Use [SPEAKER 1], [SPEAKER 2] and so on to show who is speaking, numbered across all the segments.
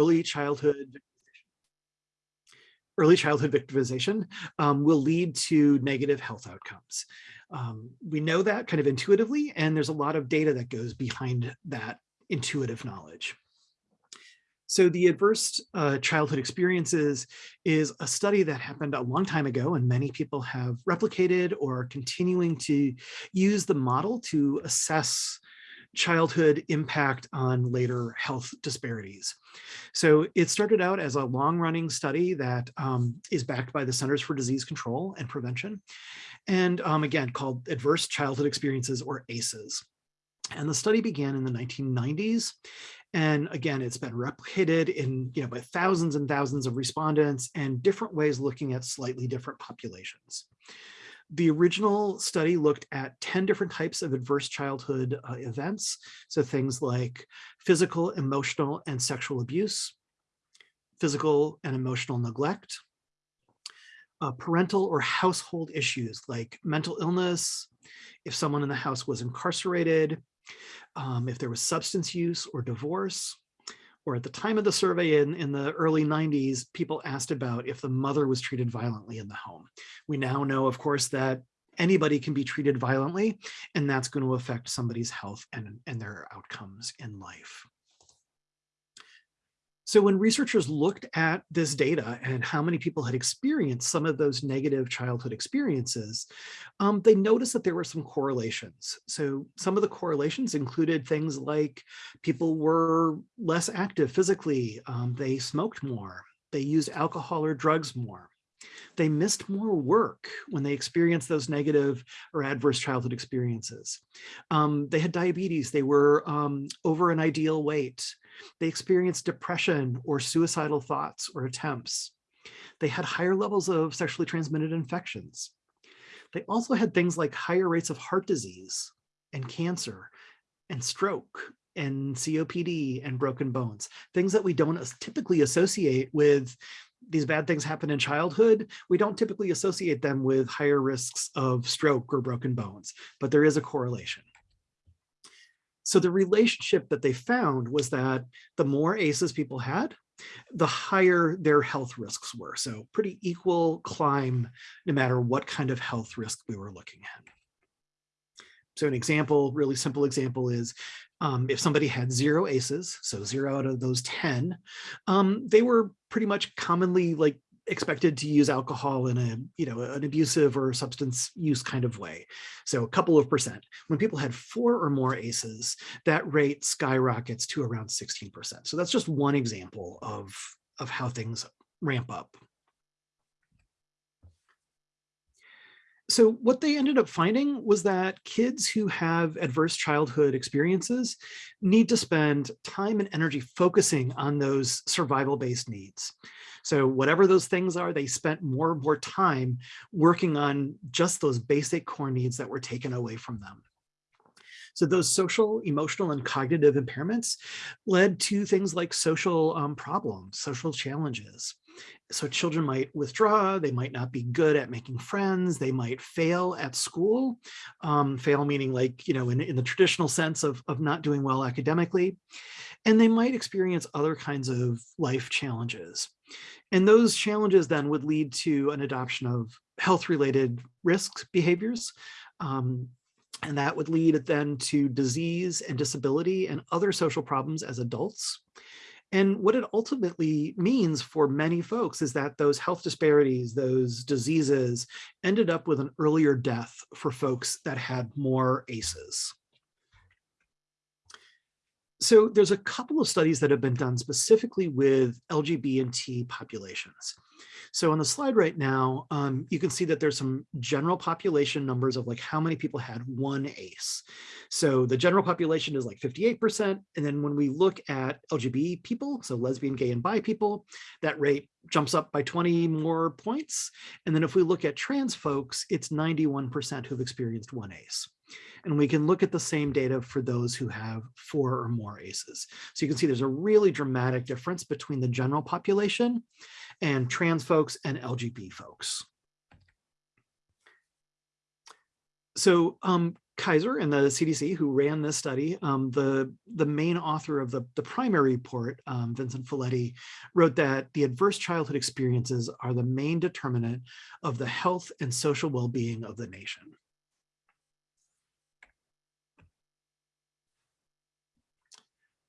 [SPEAKER 1] early childhood early childhood victimization um, will lead to negative health outcomes. Um, we know that kind of intuitively, and there's a lot of data that goes behind that intuitive knowledge. So the adverse uh, childhood experiences is a study that happened a long time ago and many people have replicated or continuing to use the model to assess childhood impact on later health disparities. So it started out as a long running study that um, is backed by the Centers for Disease Control and Prevention. And um, again, called Adverse Childhood Experiences or ACEs. And the study began in the 1990s. And again, it's been replicated in, you know, by thousands and thousands of respondents and different ways looking at slightly different populations. The original study looked at 10 different types of adverse childhood uh, events. So things like physical, emotional, and sexual abuse, physical and emotional neglect, uh, parental or household issues like mental illness, if someone in the house was incarcerated, um, if there was substance use or divorce, or at the time of the survey in, in the early 90s, people asked about if the mother was treated violently in the home. We now know, of course, that anybody can be treated violently, and that's going to affect somebody's health and, and their outcomes in life. So when researchers looked at this data and how many people had experienced some of those negative childhood experiences, um, they noticed that there were some correlations. So some of the correlations included things like people were less active physically, um, they smoked more, they used alcohol or drugs more. They missed more work when they experienced those negative or adverse childhood experiences. Um, they had diabetes, they were um, over an ideal weight, they experienced depression or suicidal thoughts or attempts. They had higher levels of sexually transmitted infections. They also had things like higher rates of heart disease and cancer and stroke and COPD and broken bones, things that we don't typically associate with these bad things happen in childhood, we don't typically associate them with higher risks of stroke or broken bones, but there is a correlation. So the relationship that they found was that the more ACEs people had, the higher their health risks were. So pretty equal climb, no matter what kind of health risk we were looking at. So an example, really simple example is um, if somebody had zero ACEs, so zero out of those 10, um, they were pretty much commonly like expected to use alcohol in a, you know, an abusive or substance use kind of way. So a couple of percent. When people had four or more ACEs, that rate skyrockets to around 16%. So that's just one example of, of how things ramp up. So what they ended up finding was that kids who have adverse childhood experiences need to spend time and energy focusing on those survival-based needs. So whatever those things are, they spent more and more time working on just those basic core needs that were taken away from them. So those social, emotional, and cognitive impairments led to things like social um, problems, social challenges. So children might withdraw, they might not be good at making friends, they might fail at school, um, fail meaning like, you know, in, in the traditional sense of, of not doing well academically, and they might experience other kinds of life challenges. And those challenges then would lead to an adoption of health related risk behaviors, um, and that would lead then to disease and disability and other social problems as adults. And what it ultimately means for many folks is that those health disparities, those diseases ended up with an earlier death for folks that had more ACEs. So there's a couple of studies that have been done specifically with LGBT populations. So on the slide right now, um, you can see that there's some general population numbers of like how many people had one ACE. So the general population is like 58%. And then when we look at LGBT people, so lesbian, gay, and bi people, that rate jumps up by 20 more points. And then if we look at trans folks, it's 91% who've experienced one ACE. And we can look at the same data for those who have four or more ACEs. So you can see there's a really dramatic difference between the general population and trans folks and LGBT folks. So um, Kaiser and the CDC who ran this study, um, the, the main author of the, the primary report, um, Vincent Felitti, wrote that the adverse childhood experiences are the main determinant of the health and social well-being of the nation.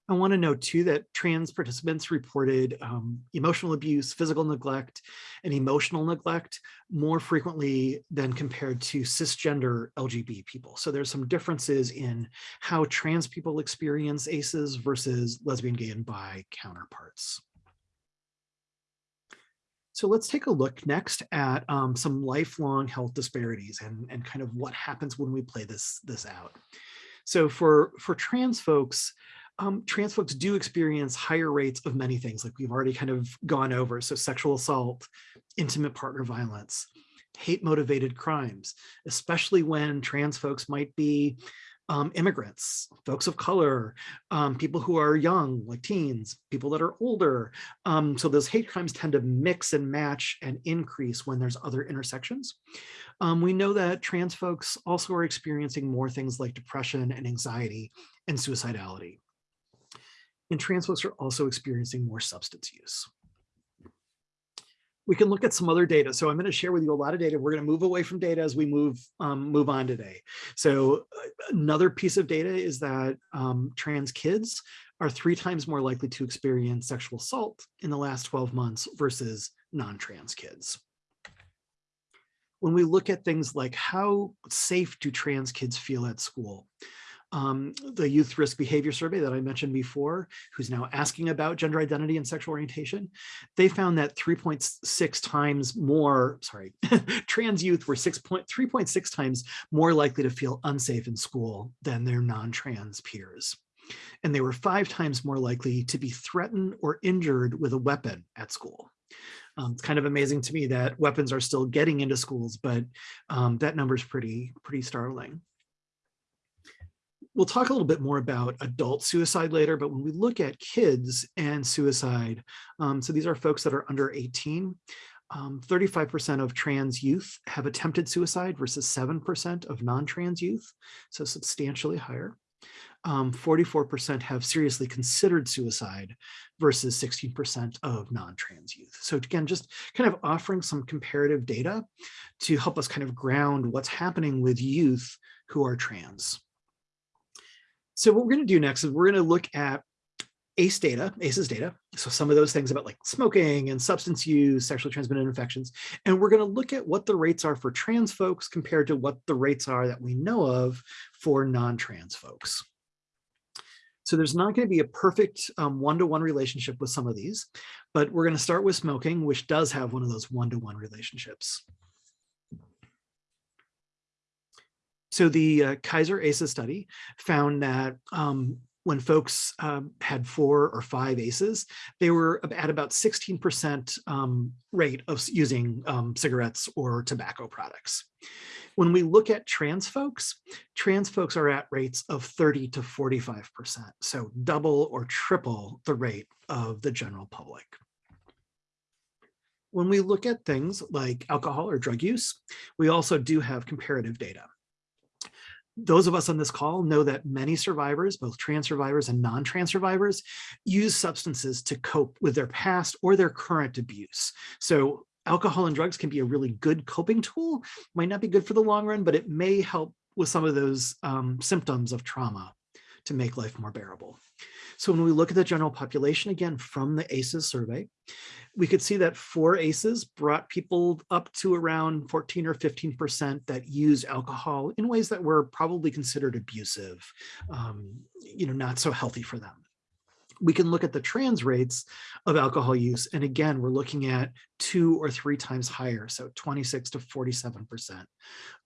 [SPEAKER 1] I want to note too that trans participants reported um, emotional abuse, physical neglect, and emotional neglect more frequently than compared to cisgender LGB people. So there's some differences in how trans people experience ACEs versus lesbian, gay, and bi counterparts. So let's take a look next at um, some lifelong health disparities and, and kind of what happens when we play this, this out. So for, for trans folks, um, trans folks do experience higher rates of many things like we've already kind of gone over. So sexual assault, intimate partner violence, hate motivated crimes, especially when trans folks might be um, immigrants, folks of color, um, people who are young, like teens, people that are older. Um, so those hate crimes tend to mix and match and increase when there's other intersections. Um, we know that trans folks also are experiencing more things like depression and anxiety and suicidality and trans folks are also experiencing more substance use. We can look at some other data. So I'm going to share with you a lot of data. We're going to move away from data as we move um, move on today. So uh, another piece of data is that um, trans kids are three times more likely to experience sexual assault in the last 12 months versus non-trans kids. When we look at things like how safe do trans kids feel at school, um, the youth risk behavior survey that I mentioned before, who's now asking about gender identity and sexual orientation, they found that 3.6 times more, sorry, trans youth were 6.3.6 times more likely to feel unsafe in school than their non-trans peers. And they were five times more likely to be threatened or injured with a weapon at school. Um, it's kind of amazing to me that weapons are still getting into schools, but um, that number is pretty, pretty startling. We'll talk a little bit more about adult suicide later, but when we look at kids and suicide, um, so these are folks that are under 18, 35% um, of trans youth have attempted suicide versus 7% of non-trans youth, so substantially higher. 44% um, have seriously considered suicide versus 16% of non-trans youth. So again, just kind of offering some comparative data to help us kind of ground what's happening with youth who are trans. So what we're going to do next is we're going to look at ACE data, ACEs data. So some of those things about like smoking and substance use, sexually transmitted infections. And we're going to look at what the rates are for trans folks compared to what the rates are that we know of for non-trans folks. So there's not going to be a perfect um, one-to-one -one relationship with some of these, but we're going to start with smoking, which does have one of those one-to-one -one relationships. So the uh, Kaiser ACEs study found that um, when folks um, had four or five ACEs, they were at about 16% um, rate of using um, cigarettes or tobacco products. When we look at trans folks, trans folks are at rates of 30 to 45%, so double or triple the rate of the general public. When we look at things like alcohol or drug use, we also do have comparative data those of us on this call know that many survivors, both trans survivors and non-trans survivors, use substances to cope with their past or their current abuse. So alcohol and drugs can be a really good coping tool, might not be good for the long run, but it may help with some of those um, symptoms of trauma to make life more bearable. So when we look at the general population, again, from the ACEs survey, we could see that four ACEs brought people up to around 14 or 15% that use alcohol in ways that were probably considered abusive, um, you know, not so healthy for them we can look at the trans rates of alcohol use. And again, we're looking at two or three times higher. So 26 to 47%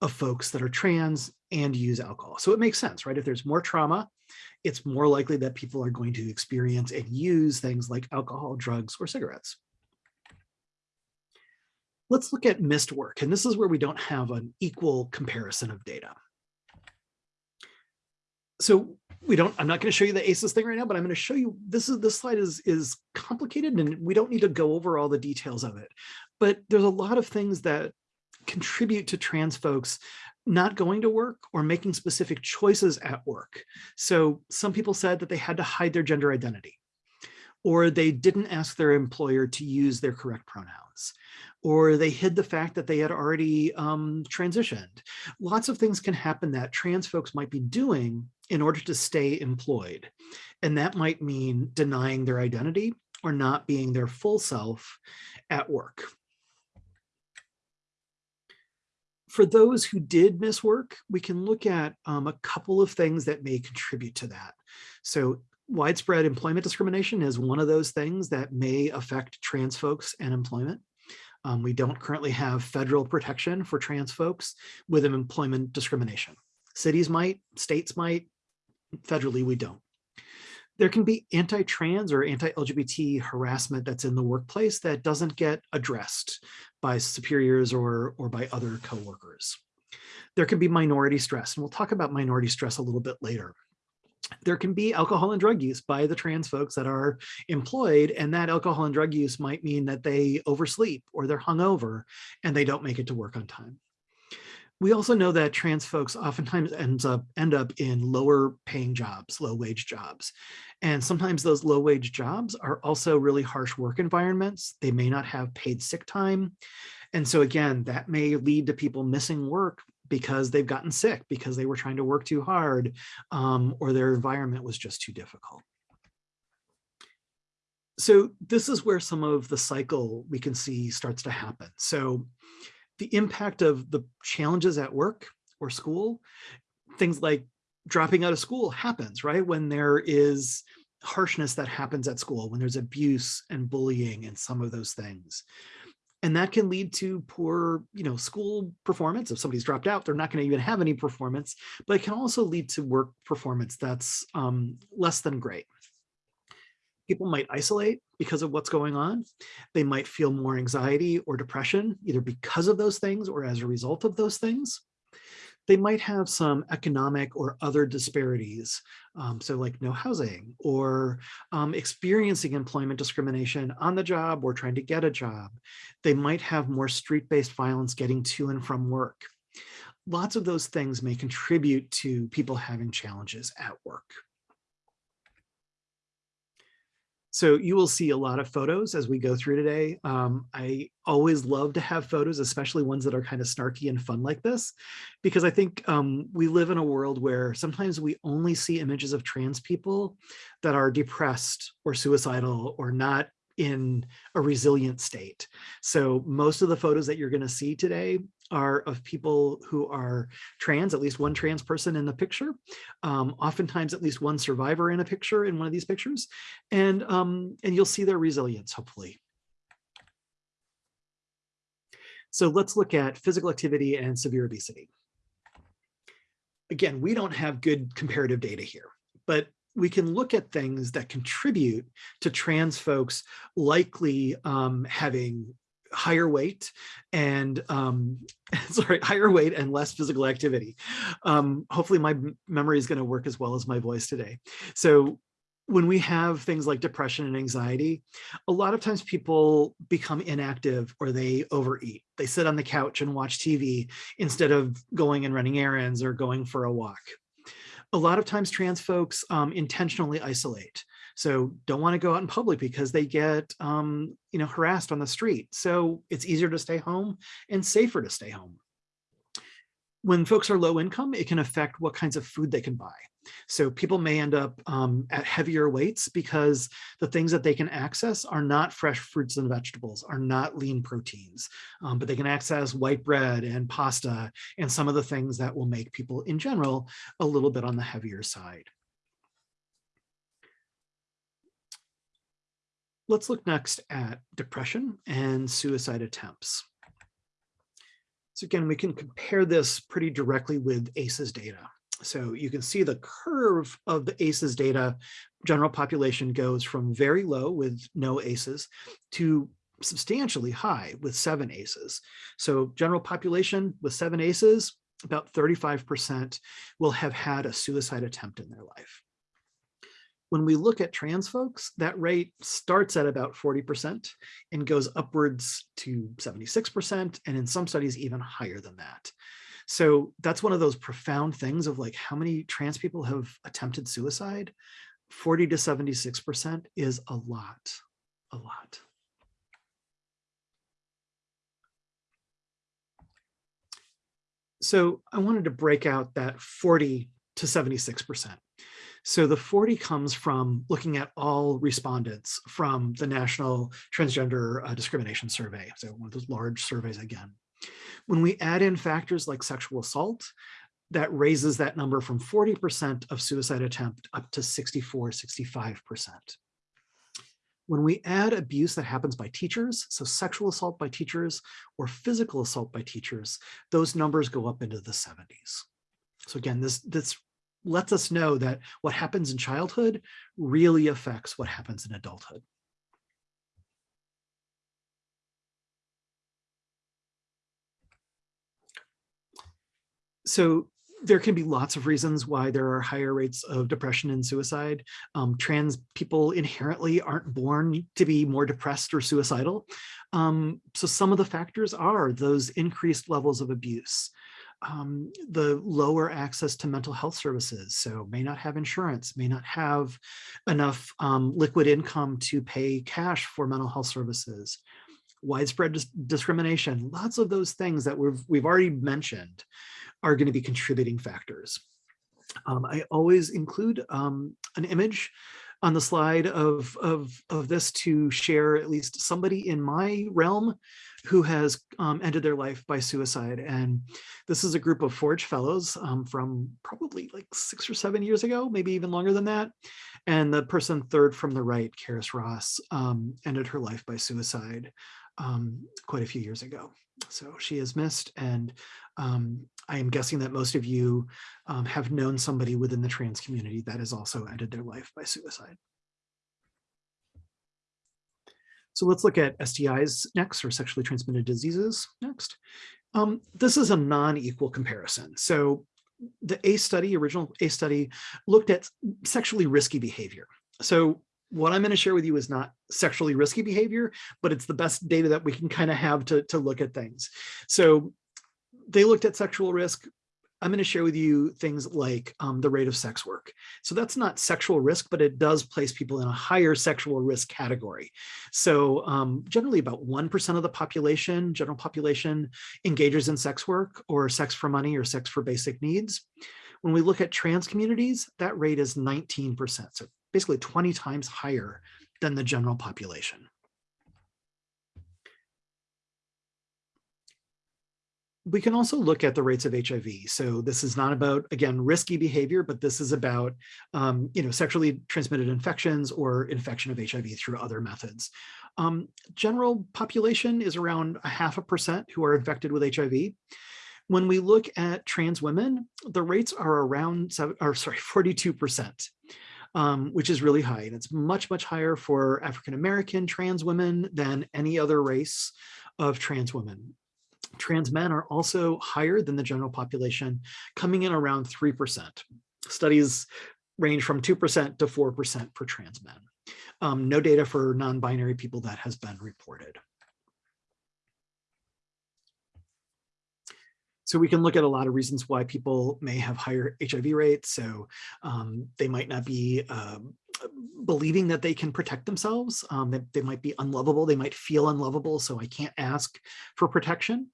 [SPEAKER 1] of folks that are trans and use alcohol. So it makes sense, right? If there's more trauma, it's more likely that people are going to experience and use things like alcohol, drugs, or cigarettes. Let's look at missed work. And this is where we don't have an equal comparison of data. So we don't, I'm not going to show you the ACEs thing right now, but I'm going to show you, this is, this slide is, is complicated and we don't need to go over all the details of it. But there's a lot of things that contribute to trans folks not going to work or making specific choices at work. So some people said that they had to hide their gender identity or they didn't ask their employer to use their correct pronouns, or they hid the fact that they had already um, transitioned. Lots of things can happen that trans folks might be doing in order to stay employed. And that might mean denying their identity or not being their full self at work. For those who did miss work, we can look at um, a couple of things that may contribute to that. So widespread employment discrimination is one of those things that may affect trans folks and employment. Um, we don't currently have federal protection for trans folks with employment discrimination. Cities might, states might, federally we don't. There can be anti-trans or anti-LGBT harassment that's in the workplace that doesn't get addressed by superiors or, or by other coworkers. There can be minority stress, and we'll talk about minority stress a little bit later there can be alcohol and drug use by the trans folks that are employed and that alcohol and drug use might mean that they oversleep or they're hungover and they don't make it to work on time. We also know that trans folks oftentimes ends up end up in lower paying jobs, low wage jobs. And sometimes those low wage jobs are also really harsh work environments. They may not have paid sick time. And so again, that may lead to people missing work because they've gotten sick, because they were trying to work too hard, um, or their environment was just too difficult. So this is where some of the cycle we can see starts to happen. So the impact of the challenges at work or school, things like dropping out of school happens, right? When there is harshness that happens at school, when there's abuse and bullying and some of those things. And that can lead to poor you know school performance. If somebody's dropped out they're not going to even have any performance but it can also lead to work performance that's um, less than great people might isolate because of what's going on they might feel more anxiety or depression either because of those things or as a result of those things they might have some economic or other disparities. Um, so like no housing or um, experiencing employment discrimination on the job or trying to get a job. They might have more street-based violence getting to and from work. Lots of those things may contribute to people having challenges at work. So you will see a lot of photos as we go through today. Um, I always love to have photos, especially ones that are kind of snarky and fun like this, because I think um, we live in a world where sometimes we only see images of trans people that are depressed or suicidal or not in a resilient state. So most of the photos that you're going to see today are of people who are trans, at least one trans person in the picture, um, oftentimes at least one survivor in a picture in one of these pictures, and, um, and you'll see their resilience, hopefully. So let's look at physical activity and severe obesity. Again, we don't have good comparative data here, but we can look at things that contribute to trans folks likely um, having higher weight and um, sorry, higher weight and less physical activity. Um, hopefully my memory is going to work as well as my voice today. So when we have things like depression and anxiety, a lot of times people become inactive or they overeat. They sit on the couch and watch TV instead of going and running errands or going for a walk. A lot of times trans folks um, intentionally isolate. So don't want to go out in public because they get, um, you know, harassed on the street. So it's easier to stay home and safer to stay home. When folks are low income, it can affect what kinds of food they can buy. So people may end up um, at heavier weights because the things that they can access are not fresh fruits and vegetables, are not lean proteins, um, but they can access white bread and pasta and some of the things that will make people in general a little bit on the heavier side. Let's look next at depression and suicide attempts. So again, we can compare this pretty directly with ACEs data. So you can see the curve of the ACEs data, general population goes from very low with no ACEs to substantially high with seven ACEs. So general population with seven ACEs, about 35% will have had a suicide attempt in their life. When we look at trans folks, that rate starts at about 40% and goes upwards to 76%, and in some studies even higher than that. So that's one of those profound things of like how many trans people have attempted suicide. 40 to 76% is a lot, a lot. So I wanted to break out that 40 to 76%. So the 40 comes from looking at all respondents from the National Transgender uh, Discrimination Survey. So one of those large surveys again. When we add in factors like sexual assault, that raises that number from 40% of suicide attempt up to 64, 65%. When we add abuse that happens by teachers, so sexual assault by teachers or physical assault by teachers, those numbers go up into the 70s. So again, this, this lets us know that what happens in childhood really affects what happens in adulthood. So there can be lots of reasons why there are higher rates of depression and suicide. Um, trans people inherently aren't born to be more depressed or suicidal. Um, so some of the factors are those increased levels of abuse, um, the lower access to mental health services, so may not have insurance, may not have enough um, liquid income to pay cash for mental health services, widespread dis discrimination, lots of those things that we've, we've already mentioned are going to be contributing factors. Um, I always include um, an image on the slide of, of, of this to share at least somebody in my realm who has um, ended their life by suicide. And this is a group of Forge Fellows um, from probably like six or seven years ago, maybe even longer than that. And the person third from the right, Karis Ross, um, ended her life by suicide um, quite a few years ago. So she is missed and um, I am guessing that most of you um, have known somebody within the trans community that has also ended their life by suicide. So let's look at STIs next, or sexually transmitted diseases next. Um, this is a non-equal comparison. So the ACE study, original ACE study, looked at sexually risky behavior. So what I'm going to share with you is not sexually risky behavior, but it's the best data that we can kind of have to, to look at things. So they looked at sexual risk. I'm going to share with you things like um, the rate of sex work. So that's not sexual risk, but it does place people in a higher sexual risk category. So um, generally about 1% of the population, general population, engages in sex work or sex for money or sex for basic needs. When we look at trans communities, that rate is 19%, so basically 20 times higher than the general population. We can also look at the rates of HIV. So this is not about, again, risky behavior, but this is about, um, you know, sexually transmitted infections or infection of HIV through other methods. Um, general population is around a half a percent who are infected with HIV. When we look at trans women, the rates are around, seven, or sorry, 42%. Um, which is really high. And it's much, much higher for African-American trans women than any other race of trans women. Trans men are also higher than the general population, coming in around 3%. Studies range from 2% to 4% for trans men. Um, no data for non-binary people that has been reported. So we can look at a lot of reasons why people may have higher HIV rates. So um, they might not be um, believing that they can protect themselves. Um, they, they might be unlovable. They might feel unlovable. So I can't ask for protection.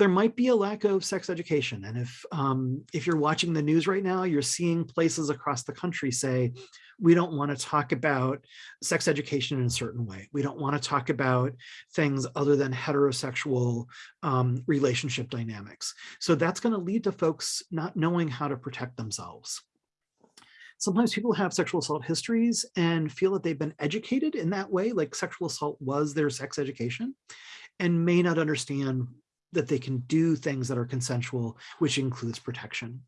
[SPEAKER 1] There might be a lack of sex education. And if, um, if you're watching the news right now, you're seeing places across the country say, we don't want to talk about sex education in a certain way. We don't want to talk about things other than heterosexual um, relationship dynamics. So that's going to lead to folks not knowing how to protect themselves. Sometimes people have sexual assault histories and feel that they've been educated in that way, like sexual assault was their sex education, and may not understand that they can do things that are consensual, which includes protection.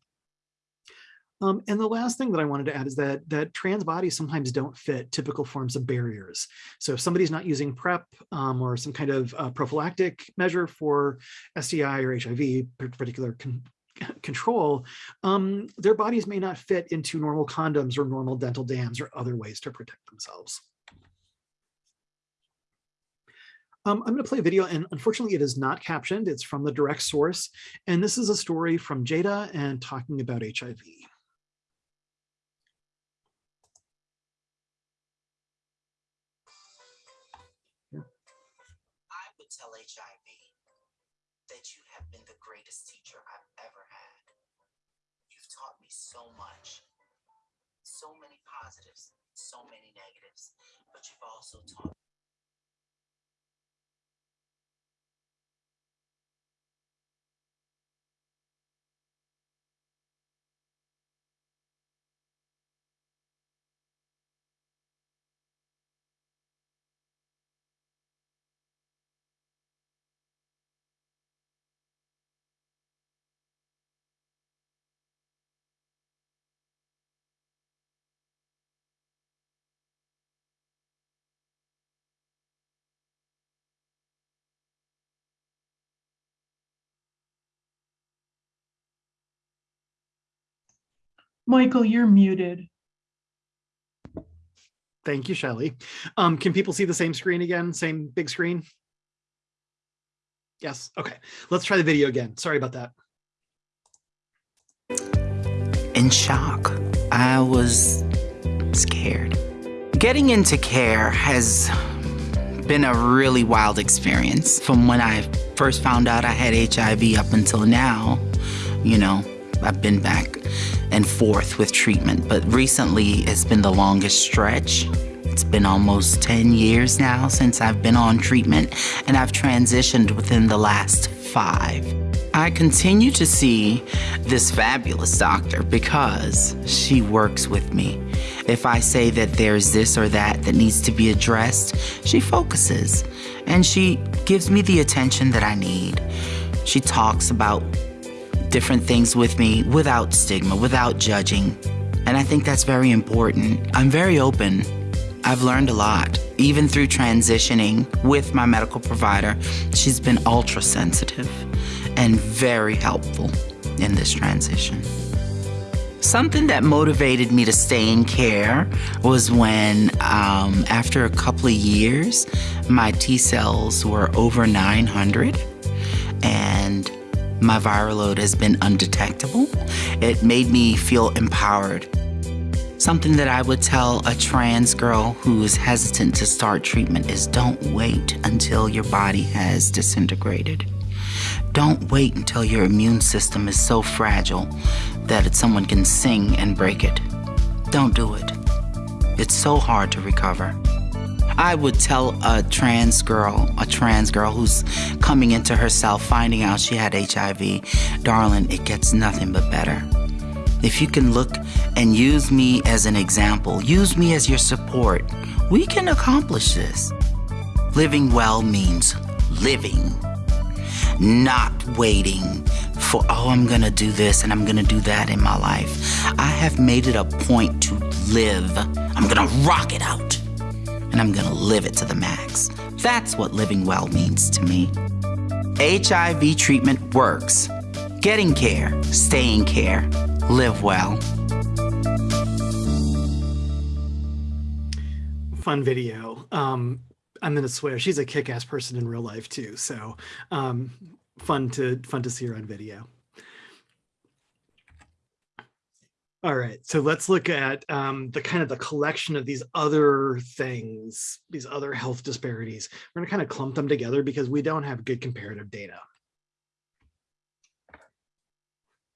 [SPEAKER 1] Um, and the last thing that I wanted to add is that that trans bodies sometimes don't fit typical forms of barriers. So if somebody's not using PrEP um, or some kind of uh, prophylactic measure for STI or HIV, particular con control, um, their bodies may not fit into normal condoms or normal dental dams or other ways to protect themselves. Um, I'm going to play a video, and unfortunately, it is not captioned. It's from the direct source. And this is a story from Jada and talking about HIV.
[SPEAKER 2] I would tell HIV that you have been the greatest teacher I've ever had. You've taught me so much, so many positives, so many negatives, but you've also taught
[SPEAKER 3] Michael, you're muted.
[SPEAKER 1] Thank you, Shelley. Um, can people see the same screen again? Same big screen? Yes. Okay. Let's try the video again. Sorry about that.
[SPEAKER 2] in shock. I was scared. Getting into care has been a really wild experience. From when I first found out I had HIV up until now, you know, I've been back and forth with treatment, but recently it's been the longest stretch. It's been almost 10 years now since I've been on treatment, and I've transitioned within the last five. I continue to see this fabulous doctor because she works with me. If I say that there's this or that that needs to be addressed, she focuses and she gives me the attention that I need. She talks about different things with me without stigma, without judging. And I think that's very important. I'm very open. I've learned a lot. Even through transitioning with my medical provider, she's been ultra sensitive and very helpful in this transition. Something that motivated me to stay in care was when, um, after a couple of years, my T cells were over 900 and my viral load has been undetectable. It made me feel empowered. Something that I would tell a trans girl who is hesitant to start treatment is don't wait until your body has disintegrated. Don't wait until your immune system is so fragile that someone can sing and break it. Don't do it. It's so hard to recover. I would tell a trans girl, a trans girl who's coming into herself, finding out she had HIV, darling, it gets nothing but better. If you can look and use me as an example, use me as your support, we can accomplish this. Living well means living not waiting for, oh, I'm gonna do this and I'm gonna do that in my life. I have made it a point to live. I'm gonna rock it out and I'm gonna live it to the max. That's what living well means to me. HIV treatment works. Getting care, staying care, live well.
[SPEAKER 1] Fun video. Um, I'm gonna swear she's a kick-ass person in real life too. So um, fun to fun to see her on video. All right, so let's look at um, the kind of the collection of these other things, these other health disparities. We're gonna kind of clump them together because we don't have good comparative data.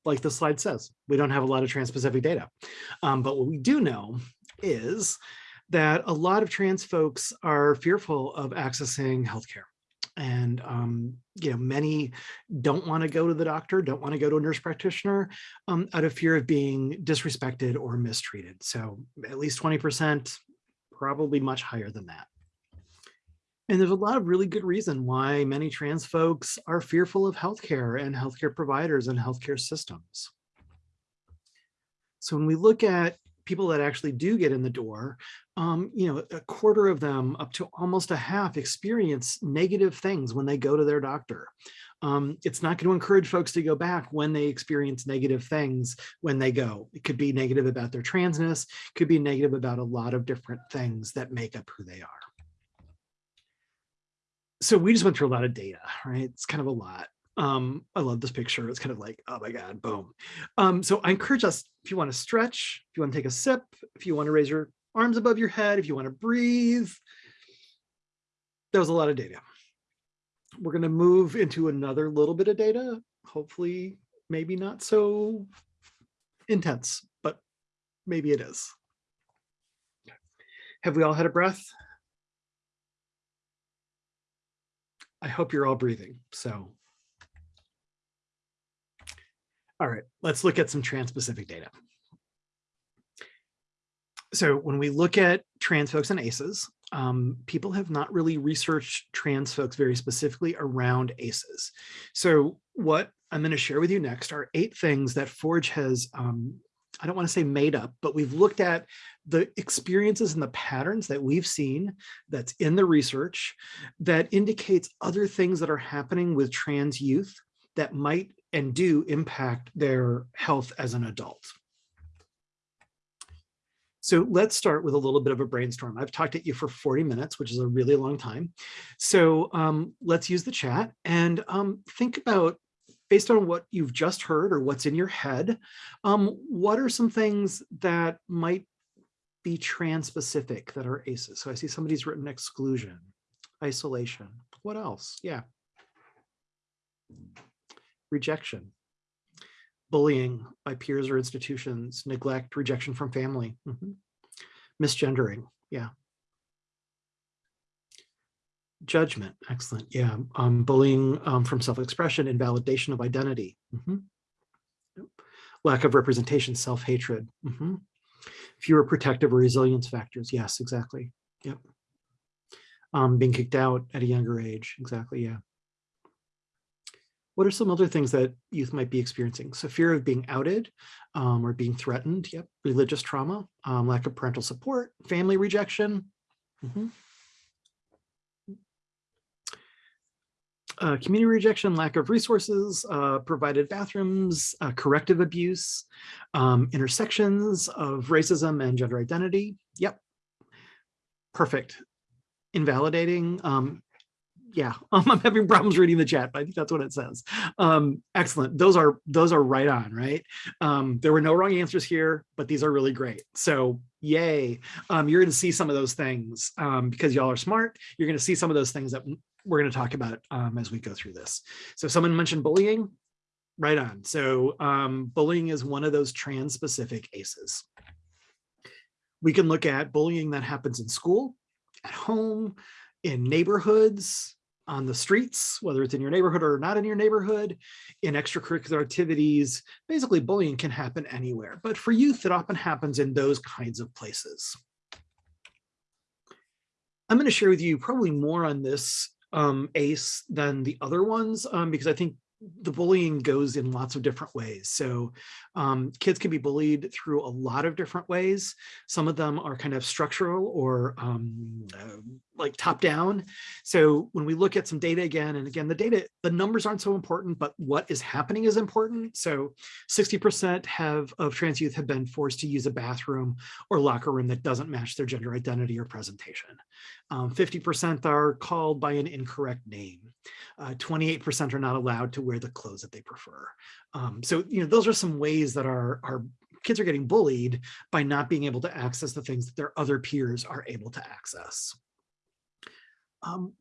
[SPEAKER 1] Like the slide says, we don't have a lot of trans-specific data. Um, but what we do know is that a lot of trans folks are fearful of accessing healthcare. And, um, you know, many don't want to go to the doctor, don't want to go to a nurse practitioner um, out of fear of being disrespected or mistreated. So at least 20%, probably much higher than that. And there's a lot of really good reason why many trans folks are fearful of healthcare and healthcare providers and healthcare systems. So when we look at people that actually do get in the door, um, you know, a quarter of them up to almost a half experience negative things when they go to their doctor. Um, it's not going to encourage folks to go back when they experience negative things when they go. It could be negative about their transness, could be negative about a lot of different things that make up who they are. So we just went through a lot of data, right? It's kind of a lot. Um, I love this picture. It's kind of like, oh my God, boom. Um, so I encourage us, if you want to stretch, if you want to take a sip, if you want to raise your arms above your head, if you want to breathe, that was a lot of data. We're going to move into another little bit of data, hopefully maybe not so intense, but maybe it is. Have we all had a breath? I hope you're all breathing. So all right, let's look at some trans-specific data. So when we look at trans folks and ACEs, um, people have not really researched trans folks very specifically around ACEs. So what I'm going to share with you next are eight things that Forge has, um, I don't want to say made up, but we've looked at the experiences and the patterns that we've seen that's in the research that indicates other things that are happening with trans youth that might and do impact their health as an adult. So let's start with a little bit of a brainstorm. I've talked at you for 40 minutes, which is a really long time. So um, let's use the chat and um, think about, based on what you've just heard or what's in your head, um, what are some things that might be trans-specific that are ACEs? So I see somebody's written exclusion, isolation. What else? Yeah rejection, bullying by peers or institutions, neglect, rejection from family, mm -hmm. misgendering, yeah. Judgment, excellent, yeah. Um, bullying um, from self-expression, invalidation of identity. Mm -hmm. Lack of representation, self-hatred. Mm -hmm. Fewer protective or resilience factors, yes, exactly, yep. Um, being kicked out at a younger age, exactly, yeah. What are some other things that youth might be experiencing? So fear of being outed um, or being threatened, yep, religious trauma, um, lack of parental support, family rejection. Mm -hmm. Uh, community rejection, lack of resources, uh, provided bathrooms, uh, corrective abuse, um, intersections of racism and gender identity. Yep, perfect. Invalidating, um, yeah, um, I'm having problems reading the chat, but I think that's what it says. Um, excellent. Those are those are right on, right? Um, there were no wrong answers here, but these are really great. So yay. Um, you're going to see some of those things um, because y'all are smart. You're going to see some of those things that we're going to talk about um, as we go through this. So someone mentioned bullying. Right on. So bullying is one of those trans specific ACEs. We can look at bullying that happens in school, at home, in neighborhoods, on the streets, whether it's in your neighborhood or not in your neighborhood, in extracurricular activities, basically bullying can happen anywhere. But for youth, it often happens in those kinds of places. I'm going to share with you probably more on this um, ACE than the other ones um, because I think the bullying goes in lots of different ways. So um, kids can be bullied through a lot of different ways. Some of them are kind of structural or um, uh, like top down. So when we look at some data again, and again, the data, the numbers aren't so important, but what is happening is important. So 60% have of trans youth have been forced to use a bathroom or locker room that doesn't match their gender identity or presentation. 50% um, are called by an incorrect name. 28% uh, are not allowed to wear the clothes that they prefer. Um, so, you know, those are some ways that our, our kids are getting bullied by not being able to access the things that their other peers are able to access um,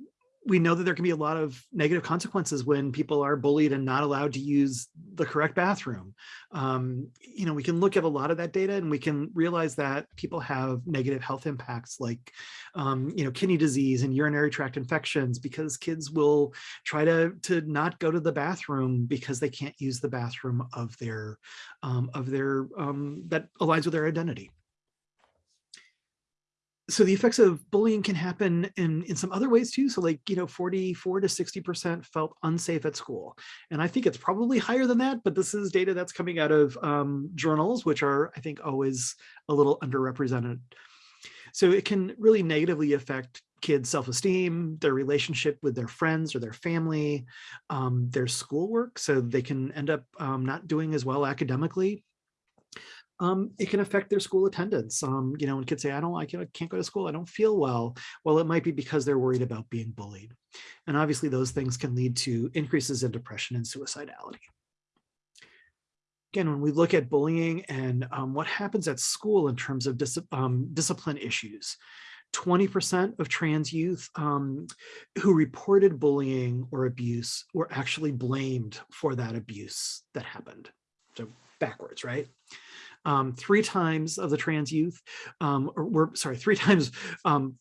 [SPEAKER 1] we know that there can be a lot of negative consequences when people are bullied and not allowed to use the correct bathroom. Um, you know, we can look at a lot of that data and we can realize that people have negative health impacts like, um, you know, kidney disease and urinary tract infections because kids will try to, to not go to the bathroom because they can't use the bathroom of their, um, of their, um, that aligns with their identity so the effects of bullying can happen in, in some other ways too. So like, you know, 44 to 60% felt unsafe at school. And I think it's probably higher than that, but this is data that's coming out of um, journals, which are, I think, always a little underrepresented. So it can really negatively affect kids' self-esteem, their relationship with their friends or their family, um, their schoolwork, so they can end up um, not doing as well academically. Um, it can affect their school attendance. Um, you know, and kids say, I don't like it, I can't go to school, I don't feel well. Well, it might be because they're worried about being bullied. And obviously those things can lead to increases in depression and suicidality. Again, when we look at bullying and um, what happens at school in terms of dis um, discipline issues, 20% of trans youth um, who reported bullying or abuse were actually blamed for that abuse that happened. So backwards, right? Um, three times of the trans youth um, or were, sorry, three times, um,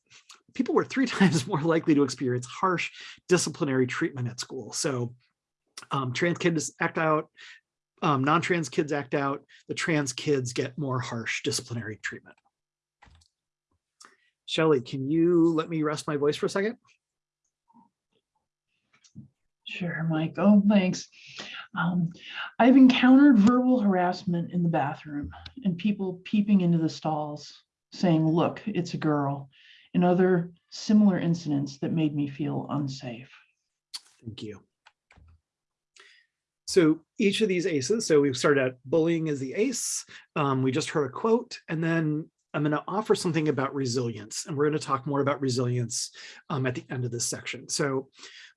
[SPEAKER 1] people were three times more likely to experience harsh disciplinary treatment at school. So um, trans kids act out, um, non-trans kids act out, the trans kids get more harsh disciplinary treatment. Shelley, can you let me rest my voice for a second?
[SPEAKER 3] Sure, Michael, thanks. Um, I've encountered verbal harassment in the bathroom and people peeping into the stalls saying, look, it's a girl, and other similar incidents that made me feel unsafe.
[SPEAKER 1] Thank you. So each of these ACEs, so we've started out bullying as the ACE, um, we just heard a quote, and then I'm going to offer something about resilience, and we're going to talk more about resilience um, at the end of this section. So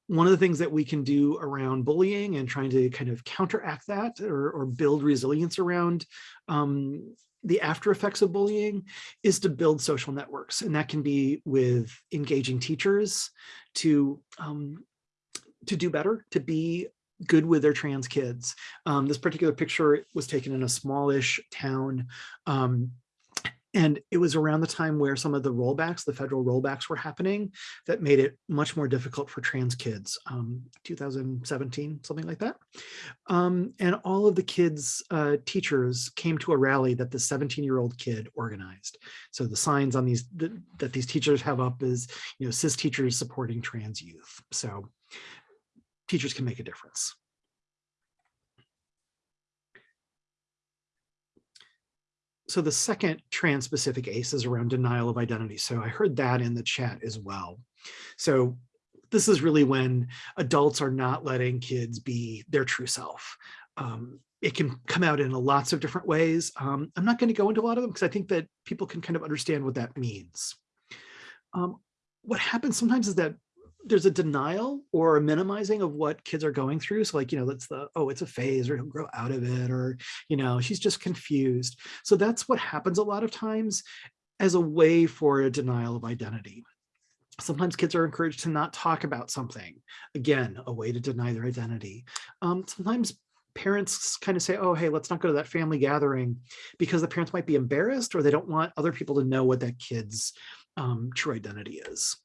[SPEAKER 1] one of the things that we can do around bullying and trying to kind of counteract that or, or build resilience around um, the after effects of bullying is to build social networks. And that can be with engaging teachers to, um, to do better, to be good with their trans kids. Um, this particular picture was taken in a smallish town um, and it was around the time where some of the rollbacks, the federal rollbacks were happening that made it much more difficult for trans kids, um, 2017, something like that. Um, and all of the kids' uh, teachers came to a rally that the 17 year old kid organized. So the signs on these th that these teachers have up is, you know, cis teachers supporting trans youth. So teachers can make a difference. So the second trans-specific ACE is around denial of identity. So I heard that in the chat as well. So this is really when adults are not letting kids be their true self. Um, it can come out in lots of different ways. Um, I'm not going to go into a lot of them because I think that people can kind of understand what that means. Um, what happens sometimes is that there's a denial or a minimizing of what kids are going through. So like, you know, that's the, oh, it's a phase or he'll grow out of it or, you know, she's just confused. So that's what happens a lot of times as a way for a denial of identity. Sometimes kids are encouraged to not talk about something. Again, a way to deny their identity. Um, sometimes parents kind of say, oh, hey, let's not go to that family gathering because the parents might be embarrassed or they don't want other people to know what that kid's um, true identity is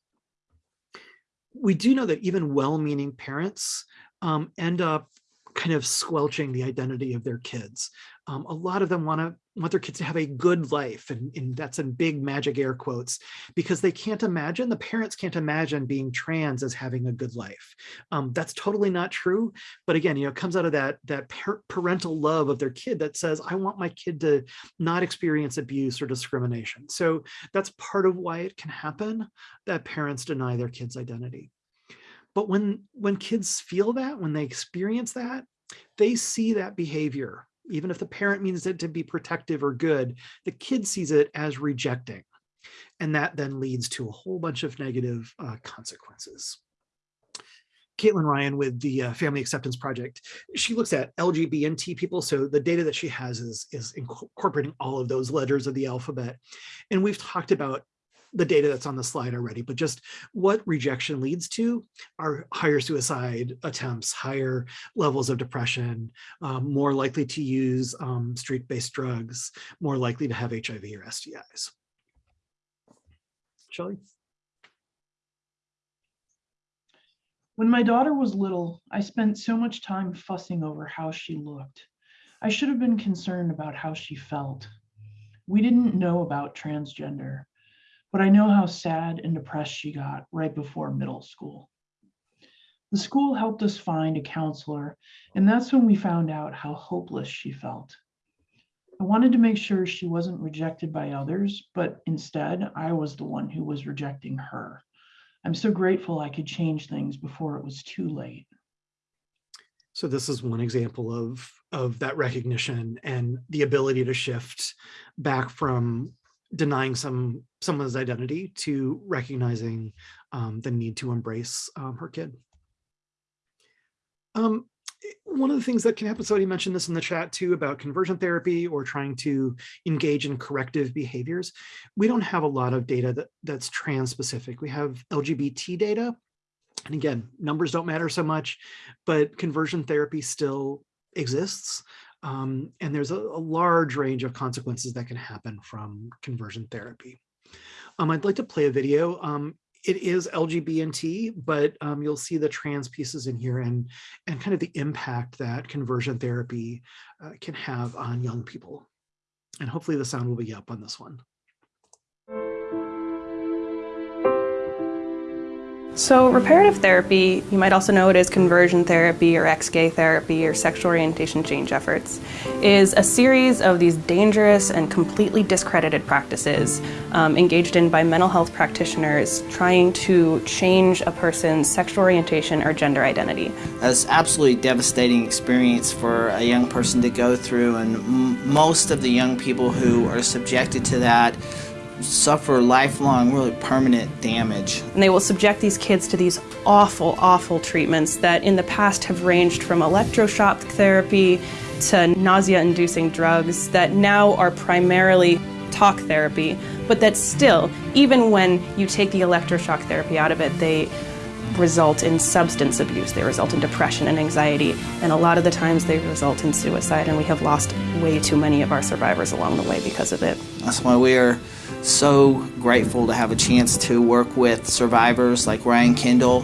[SPEAKER 1] we do know that even well-meaning parents um, end up kind of squelching the identity of their kids. Um, a lot of them want to want their kids to have a good life, and, and, that's in big magic air quotes, because they can't imagine, the parents can't imagine being trans as having a good life. Um, that's totally not true. But again, you know, it comes out of that, that parental love of their kid that says, I want my kid to not experience abuse or discrimination. So that's part of why it can happen that parents deny their kids' identity. But when, when kids feel that, when they experience that, they see that behavior even if the parent means it to be protective or good, the kid sees it as rejecting. And that then leads to a whole bunch of negative uh, consequences. Caitlin Ryan with the uh, Family Acceptance Project, she looks at LGBT people. So the data that she has is, is incorporating all of those letters of the alphabet. And we've talked about the data that's on the slide already, but just what rejection leads to are higher suicide attempts, higher levels of depression, um, more likely to use um, street-based drugs, more likely to have HIV or STIs. Shelley?
[SPEAKER 3] When my daughter was little, I spent so much time fussing over how she looked. I should have been concerned about how she felt. We didn't know about transgender but I know how sad and depressed she got right before middle school. The school helped us find a counselor, and that's when we found out how hopeless she felt. I wanted to make sure she wasn't rejected by others, but instead I was the one who was rejecting her. I'm so grateful I could change things before it was too late.
[SPEAKER 1] So this is one example of, of that recognition and the ability to shift back from denying some someone's identity to recognizing um, the need to embrace um, her kid. Um, one of the things that can happen, somebody mentioned this in the chat too about conversion therapy or trying to engage in corrective behaviors. We don't have a lot of data that, that's trans specific. We have LGBT data. And again, numbers don't matter so much, but conversion therapy still exists. Um, and there's a, a, large range of consequences that can happen from conversion therapy. Um, I'd like to play a video. Um, it is LGBT, but um, you'll see the trans pieces in here and, and kind of the impact that conversion therapy uh, can have on young people. And hopefully the sound will be up on this one.
[SPEAKER 4] So reparative therapy, you might also know it as conversion therapy or ex-gay therapy or sexual orientation change efforts, is a series of these dangerous and completely discredited practices um, engaged in by mental health practitioners trying to change a person's sexual orientation or gender identity.
[SPEAKER 5] That's absolutely devastating experience for a young person to go through and most of the young people who are subjected to that suffer lifelong, really permanent damage.
[SPEAKER 4] And they will subject these kids to these awful, awful treatments that in the past have ranged from electroshock therapy to nausea-inducing drugs that now are primarily talk therapy, but that still, even when you take the electroshock therapy out of it, they result in substance abuse, they result in depression and anxiety, and a lot of the times they result in suicide, and we have lost way too many of our survivors along the way because of it.
[SPEAKER 5] That's why we are so grateful to have a chance to work with survivors like Ryan Kendall,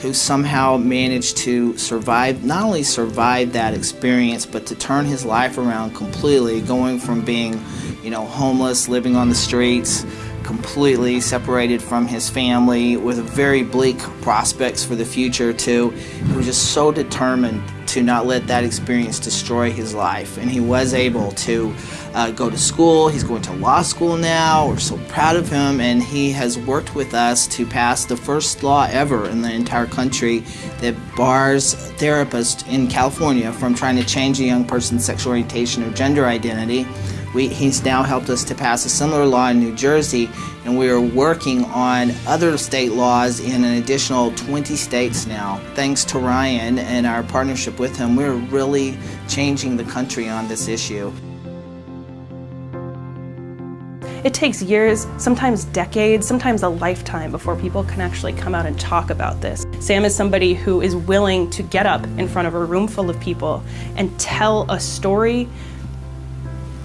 [SPEAKER 5] who somehow managed to survive, not only survive that experience, but to turn his life around completely, going from being, you know, homeless, living on the streets, completely separated from his family with very bleak prospects for the future too. he was just so determined to not let that experience destroy his life and he was able to uh, go to school. He's going to law school now. We're so proud of him and he has worked with us to pass the first law ever in the entire country that bars therapists in California from trying to change a young person's sexual orientation or gender identity we, he's now helped us to pass a similar law in New Jersey, and we are working on other state laws in an additional 20 states now. Thanks to Ryan and our partnership with him, we're really changing the country on this issue.
[SPEAKER 4] It takes years, sometimes decades, sometimes a lifetime before people can actually come out and talk about this. Sam is somebody who is willing to get up in front of a room full of people and tell a story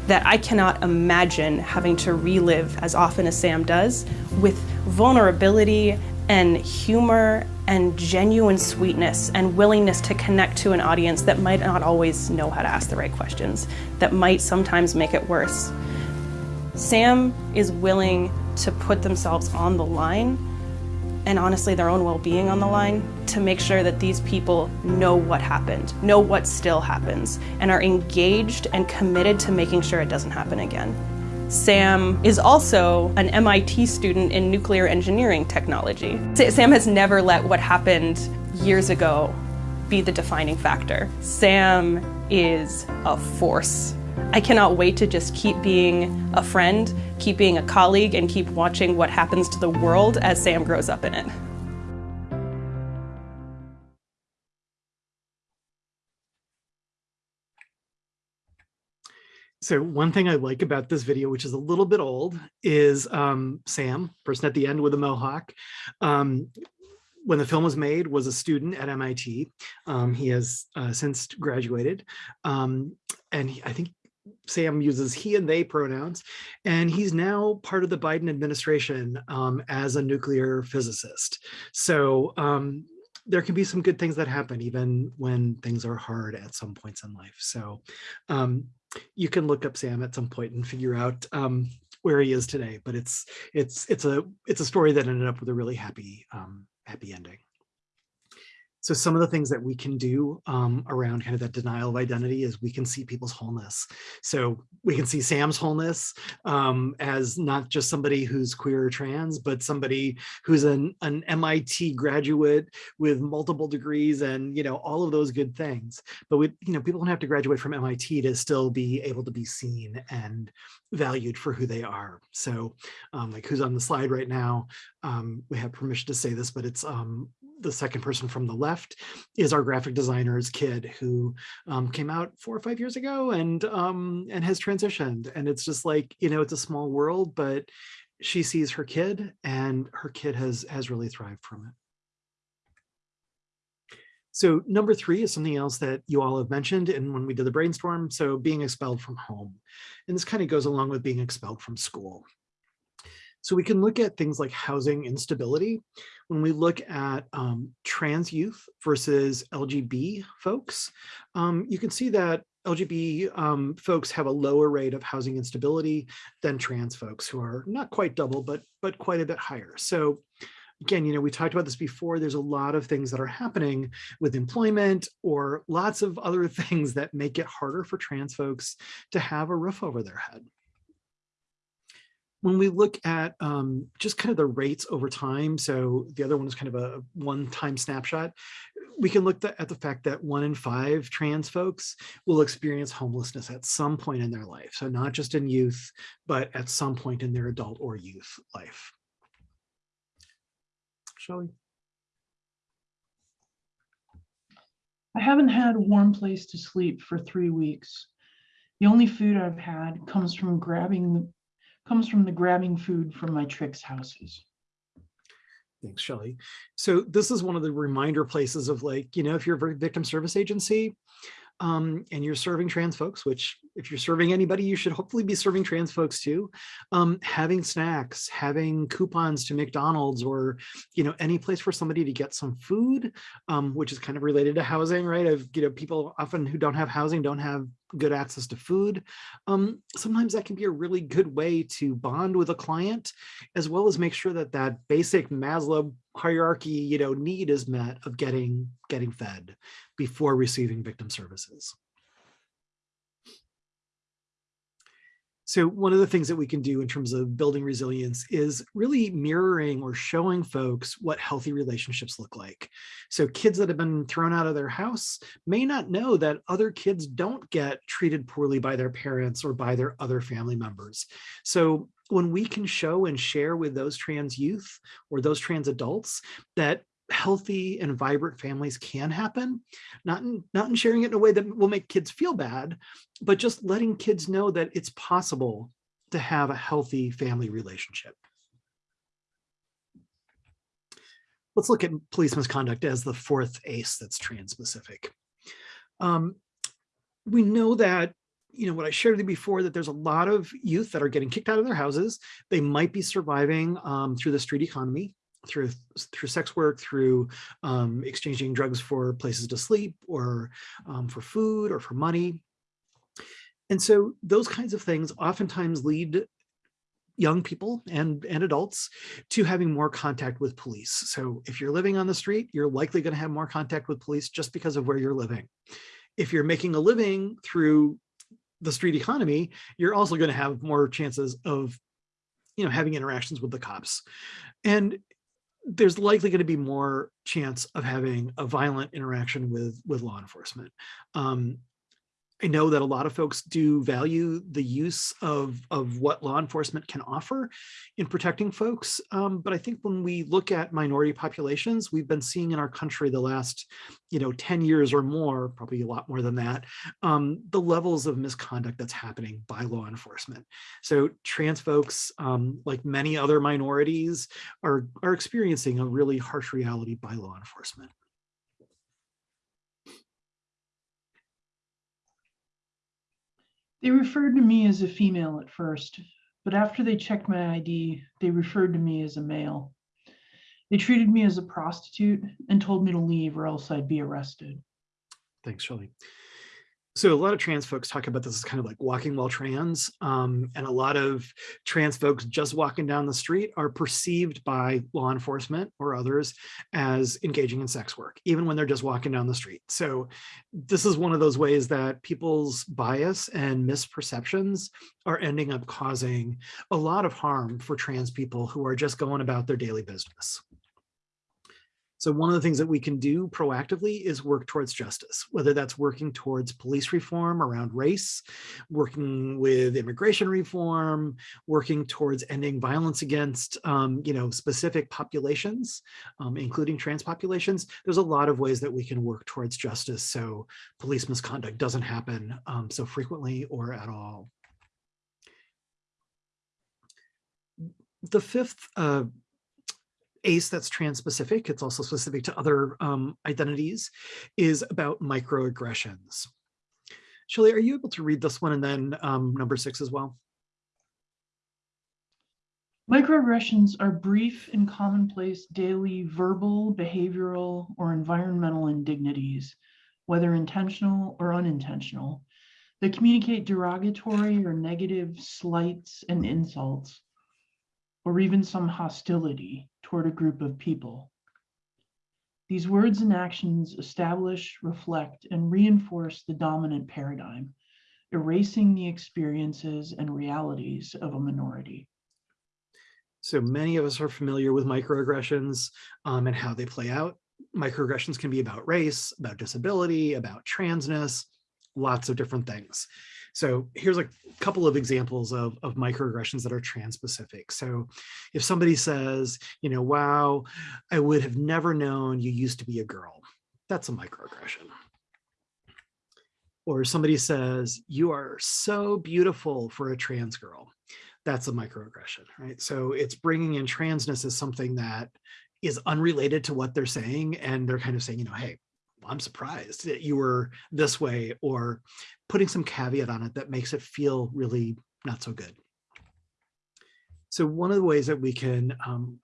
[SPEAKER 4] that I cannot imagine having to relive as often as Sam does with vulnerability and humor and genuine sweetness and willingness to connect to an audience that might not always know how to ask the right questions, that might sometimes make it worse. Sam is willing to put themselves on the line and honestly their own well-being on the line to make sure that these people know what happened, know what still happens, and are engaged and committed to making sure it doesn't happen again. Sam is also an MIT student in nuclear engineering technology. Sam has never let what happened years ago be the defining factor. Sam is a force I cannot wait to just keep being a friend, keep being a colleague, and keep watching what happens to the world as Sam grows up in it.
[SPEAKER 1] So one thing I like about this video, which is a little bit old, is um, Sam, person at the end with a mohawk. Um, when the film was made, was a student at MIT. Um, he has uh, since graduated. Um, and he, I think Sam uses he and they pronouns, and he's now part of the Biden administration um, as a nuclear physicist. So um, there can be some good things that happen even when things are hard at some points in life. So um, you can look up Sam at some point and figure out um, where he is today. But it's it's it's a it's a story that ended up with a really happy um, happy ending. So some of the things that we can do um, around kind of that denial of identity is we can see people's wholeness. So we can see Sam's wholeness um, as not just somebody who's queer or trans, but somebody who's an, an MIT graduate with multiple degrees and, you know, all of those good things. But we, you know, people don't have to graduate from MIT to still be able to be seen and valued for who they are. So um, like who's on the slide right now, um, we have permission to say this, but it's um, the second person from the left is our graphic designer's kid who um, came out four or five years ago and um, and has transitioned. And it's just like, you know, it's a small world, but she sees her kid and her kid has has really thrived from it. So number three is something else that you all have mentioned and when we did the brainstorm, so being expelled from home. And this kind of goes along with being expelled from school. So we can look at things like housing instability. When we look at um, trans youth versus LGB folks, um, you can see that LGB um, folks have a lower rate of housing instability than trans folks who are not quite double, but, but quite a bit higher. So again, you know, we talked about this before, there's a lot of things that are happening with employment or lots of other things that make it harder for trans folks to have a roof over their head when we look at um, just kind of the rates over time, so the other one is kind of a one-time snapshot, we can look at the fact that one in five trans folks will experience homelessness at some point in their life. So not just in youth, but at some point in their adult or youth life. Shall we?
[SPEAKER 3] I haven't had a warm place to sleep for three weeks. The only food I've had comes from grabbing comes from the grabbing food from my tricks houses.
[SPEAKER 1] Thanks, Shelly. So this is one of the reminder places of like, you know, if you're a victim service agency um, and you're serving trans folks, which if you're serving anybody, you should hopefully be serving trans folks too, um, having snacks, having coupons to McDonald's or, you know, any place for somebody to get some food, um, which is kind of related to housing, right? Of, you know, people often who don't have housing don't have good access to food. Um, sometimes that can be a really good way to bond with a client, as well as make sure that that basic Maslow hierarchy, you know, need is met of getting, getting fed before receiving victim services. So one of the things that we can do in terms of building resilience is really mirroring or showing folks what healthy relationships look like. So kids that have been thrown out of their house may not know that other kids don't get treated poorly by their parents or by their other family members. So when we can show and share with those trans youth or those trans adults that healthy and vibrant families can happen, not in, not in sharing it in a way that will make kids feel bad, but just letting kids know that it's possible to have a healthy family relationship. Let's look at police misconduct as the fourth ACE that's trans-specific. Um, we know that you know, what I shared with you before, that there's a lot of youth that are getting kicked out of their houses. They might be surviving um, through the street economy through through sex work, through um, exchanging drugs for places to sleep or um, for food or for money. And so those kinds of things oftentimes lead young people and, and adults to having more contact with police. So if you're living on the street, you're likely going to have more contact with police just because of where you're living. If you're making a living through the street economy, you're also going to have more chances of you know, having interactions with the cops. And there's likely going to be more chance of having a violent interaction with with law enforcement. Um, I know that a lot of folks do value the use of, of what law enforcement can offer in protecting folks. Um, but I think when we look at minority populations, we've been seeing in our country the last, you know, 10 years or more, probably a lot more than that, um, the levels of misconduct that's happening by law enforcement. So trans folks, um, like many other minorities, are, are experiencing a really harsh reality by law enforcement.
[SPEAKER 3] They referred to me as a female at first, but after they checked my ID, they referred to me as a male. They treated me as a prostitute and told me to leave or else I'd be arrested.
[SPEAKER 1] Thanks, Shelley. So a lot of trans folks talk about this as kind of like walking while trans, um, and a lot of trans folks just walking down the street are perceived by law enforcement or others as engaging in sex work, even when they're just walking down the street. So this is one of those ways that people's bias and misperceptions are ending up causing a lot of harm for trans people who are just going about their daily business. So one of the things that we can do proactively is work towards justice, whether that's working towards police reform around race, working with immigration reform, working towards ending violence against, um, you know, specific populations, um, including trans populations. There's a lot of ways that we can work towards justice so police misconduct doesn't happen um, so frequently or at all. The fifth uh, ACE that's trans-specific, it's also specific to other um, identities, is about microaggressions. Shelley, are you able to read this one and then um, number six as well?
[SPEAKER 3] Microaggressions are brief and commonplace daily verbal, behavioral, or environmental indignities, whether intentional or unintentional, that communicate derogatory or negative slights and insults, or even some hostility toward a group of people. These words and actions establish, reflect, and reinforce the dominant paradigm, erasing the experiences and realities of a minority.
[SPEAKER 1] So many of us are familiar with microaggressions um, and how they play out. Microaggressions can be about race, about disability, about transness, lots of different things. So here's a couple of examples of, of microaggressions that are trans-specific. So if somebody says, you know, wow, I would have never known you used to be a girl, that's a microaggression. Or somebody says, you are so beautiful for a trans girl. That's a microaggression, right? So it's bringing in transness as something that is unrelated to what they're saying. And they're kind of saying, you know, hey, I'm surprised that you were this way or putting some caveat on it that makes it feel really not so good. So one of the ways that we can um,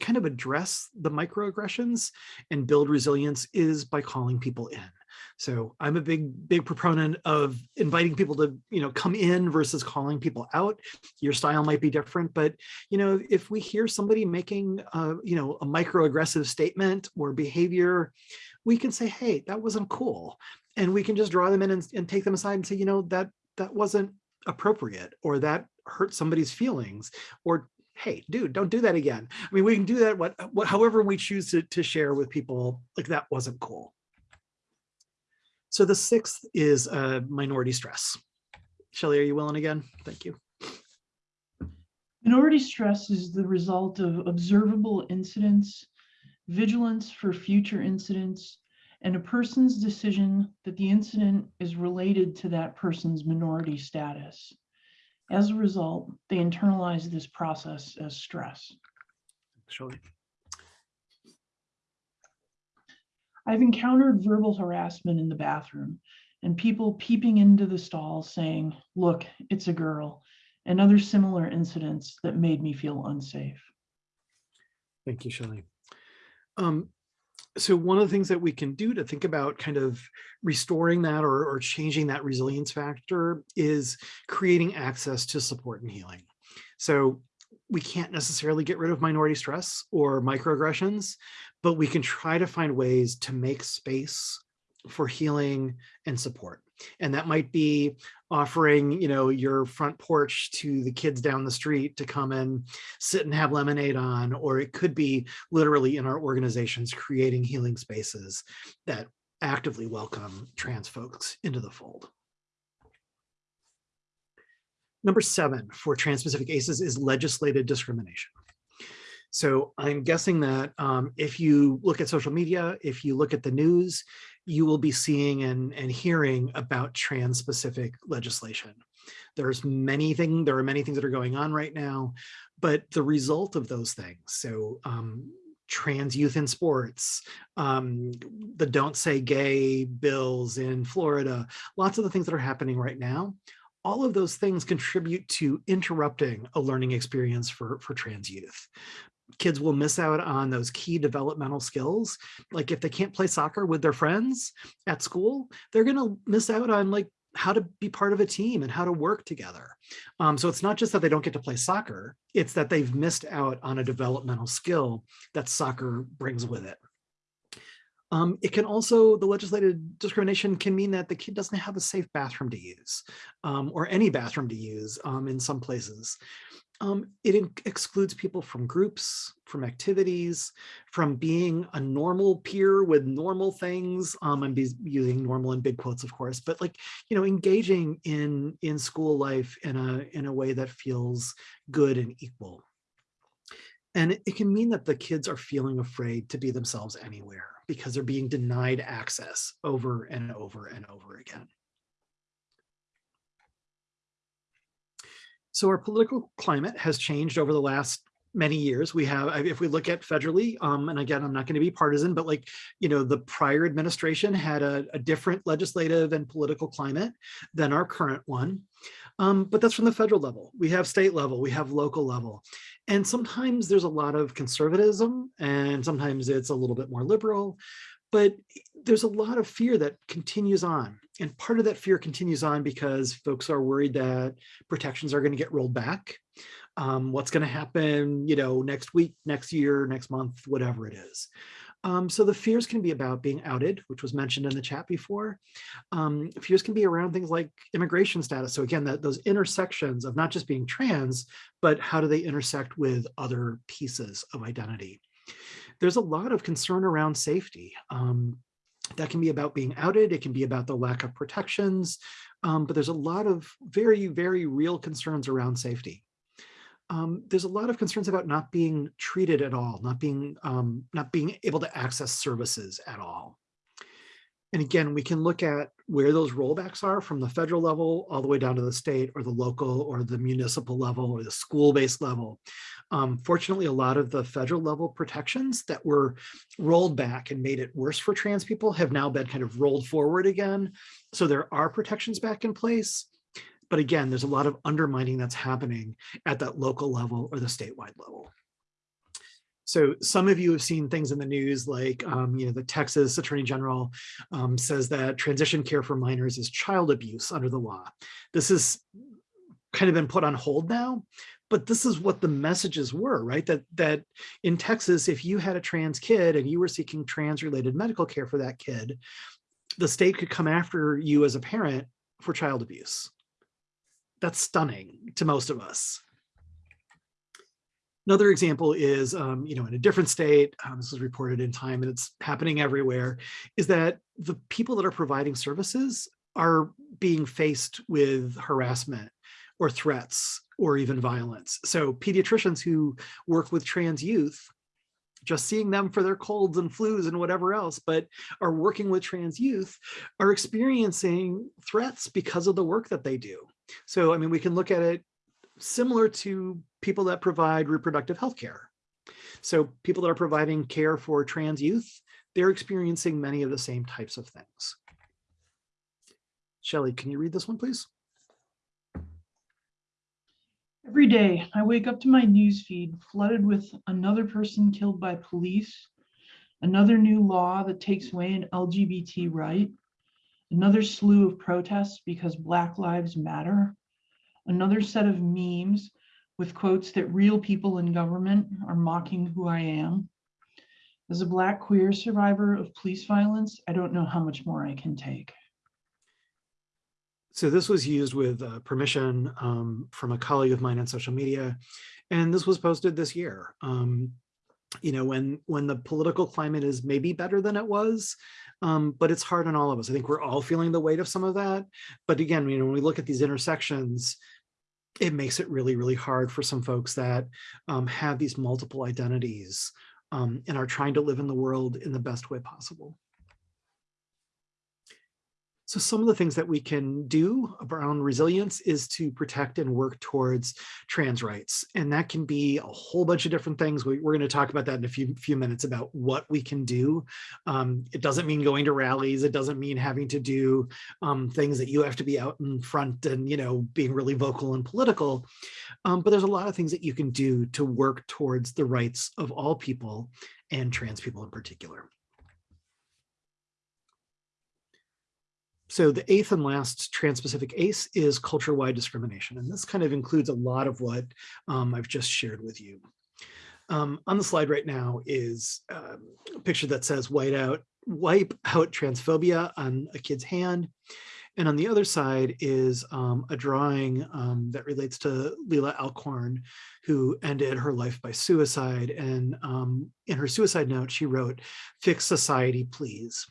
[SPEAKER 1] kind of address the microaggressions and build resilience is by calling people in. So I'm a big, big proponent of inviting people to, you know, come in versus calling people out. Your style might be different, but, you know, if we hear somebody making, uh, you know, a microaggressive statement or behavior, we can say, hey, that wasn't cool. And we can just draw them in and, and take them aside and say, you know, that that wasn't appropriate or that hurt somebody's feelings or hey dude don't do that again i mean we can do that what, what however we choose to, to share with people like that wasn't cool so the sixth is uh, minority stress. Shelley, are you willing again? Thank you.
[SPEAKER 3] Minority stress is the result of observable incidents, vigilance for future incidents, and a person's decision that the incident is related to that person's minority status. As a result, they internalize this process as stress.
[SPEAKER 1] Shelley.
[SPEAKER 3] I've encountered verbal harassment in the bathroom and people peeping into the stall saying, look, it's a girl, and other similar incidents that made me feel unsafe.
[SPEAKER 1] Thank you, Shelley. Um, so one of the things that we can do to think about kind of restoring that or, or changing that resilience factor is creating access to support and healing. So we can't necessarily get rid of minority stress or microaggressions, but we can try to find ways to make space for healing and support. And that might be offering, you know, your front porch to the kids down the street to come and sit and have lemonade on, or it could be literally in our organizations creating healing spaces that actively welcome trans folks into the fold. Number seven for trans-specific ACEs is legislated discrimination. So I'm guessing that um, if you look at social media, if you look at the news, you will be seeing and, and hearing about trans-specific legislation. There's many things, there are many things that are going on right now, but the result of those things, so um, trans youth in sports, um, the don't say gay bills in Florida, lots of the things that are happening right now all of those things contribute to interrupting a learning experience for, for trans youth. Kids will miss out on those key developmental skills. Like if they can't play soccer with their friends at school, they're going to miss out on like how to be part of a team and how to work together. Um, so it's not just that they don't get to play soccer, it's that they've missed out on a developmental skill that soccer brings with it. Um, it can also, the legislated discrimination can mean that the kid doesn't have a safe bathroom to use um, or any bathroom to use um, in some places. Um, it excludes people from groups, from activities, from being a normal peer with normal things. Um, I'm using normal in big quotes, of course, but like, you know, engaging in, in school life in a, in a way that feels good and equal. And it, it can mean that the kids are feeling afraid to be themselves anywhere because they're being denied access over and over and over again. So our political climate has changed over the last many years. We have, if we look at federally, um, and again, I'm not going to be partisan, but like, you know, the prior administration had a, a different legislative and political climate than our current one. Um, but that's from the federal level. We have state level, we have local level. And sometimes there's a lot of conservatism and sometimes it's a little bit more liberal, but there's a lot of fear that continues on. And part of that fear continues on because folks are worried that protections are going to get rolled back. Um, what's going to happen, you know, next week, next year, next month, whatever it is. Um, so the fears can be about being outed, which was mentioned in the chat before. Um, fears can be around things like immigration status. So again, that those intersections of not just being trans, but how do they intersect with other pieces of identity? There's a lot of concern around safety. Um, that can be about being outed. It can be about the lack of protections, um, but there's a lot of very, very real concerns around safety um, there's a lot of concerns about not being treated at all, not being um, not being able to access services at all. And again, we can look at where those rollbacks are from the federal level all the way down to the state or the local or the municipal level or the school-based level. Um, fortunately, a lot of the federal level protections that were rolled back and made it worse for trans people have now been kind of rolled forward again. So there are protections back in place. But again, there's a lot of undermining that's happening at that local level or the statewide level. So some of you have seen things in the news like, um, you know, the Texas Attorney General um, says that transition care for minors is child abuse under the law. This has kind of been put on hold now, but this is what the messages were, right? That, that in Texas, if you had a trans kid and you were seeking trans related medical care for that kid, the state could come after you as a parent for child abuse that's stunning to most of us. Another example is, um, you know, in a different state, um, this was reported in time and it's happening everywhere, is that the people that are providing services are being faced with harassment or threats or even violence. So pediatricians who work with trans youth, just seeing them for their colds and flus and whatever else, but are working with trans youth are experiencing threats because of the work that they do. So, I mean, we can look at it similar to people that provide reproductive health care. So people that are providing care for trans youth, they're experiencing many of the same types of things. Shelly, can you read this one, please?
[SPEAKER 3] Every day, I wake up to my newsfeed flooded with another person killed by police, another new law that takes away an LGBT right, another slew of protests because Black Lives Matter, another set of memes with quotes that real people in government are mocking who I am. As a Black queer survivor of police violence, I don't know how much more I can take.
[SPEAKER 1] So this was used with uh, permission um, from a colleague of mine on social media, and this was posted this year. Um, you know, when when the political climate is maybe better than it was, um, but it's hard on all of us. I think we're all feeling the weight of some of that. But again, you know, when we look at these intersections, it makes it really, really hard for some folks that um, have these multiple identities um, and are trying to live in the world in the best way possible. So some of the things that we can do around resilience is to protect and work towards trans rights. And that can be a whole bunch of different things. We, are going to talk about that in a few, few minutes about what we can do. Um, it doesn't mean going to rallies. It doesn't mean having to do um, things that you have to be out in front and, you know, being really vocal and political. Um, but there's a lot of things that you can do to work towards the rights of all people and trans people in particular. So the eighth and last trans-specific ACE is culture-wide discrimination. And this kind of includes a lot of what um, I've just shared with you. Um, on the slide right now is um, a picture that says white out, wipe out transphobia on a kid's hand. And on the other side is um, a drawing um, that relates to Leelah Alcorn, who ended her life by suicide. And um, in her suicide note, she wrote, fix society, please.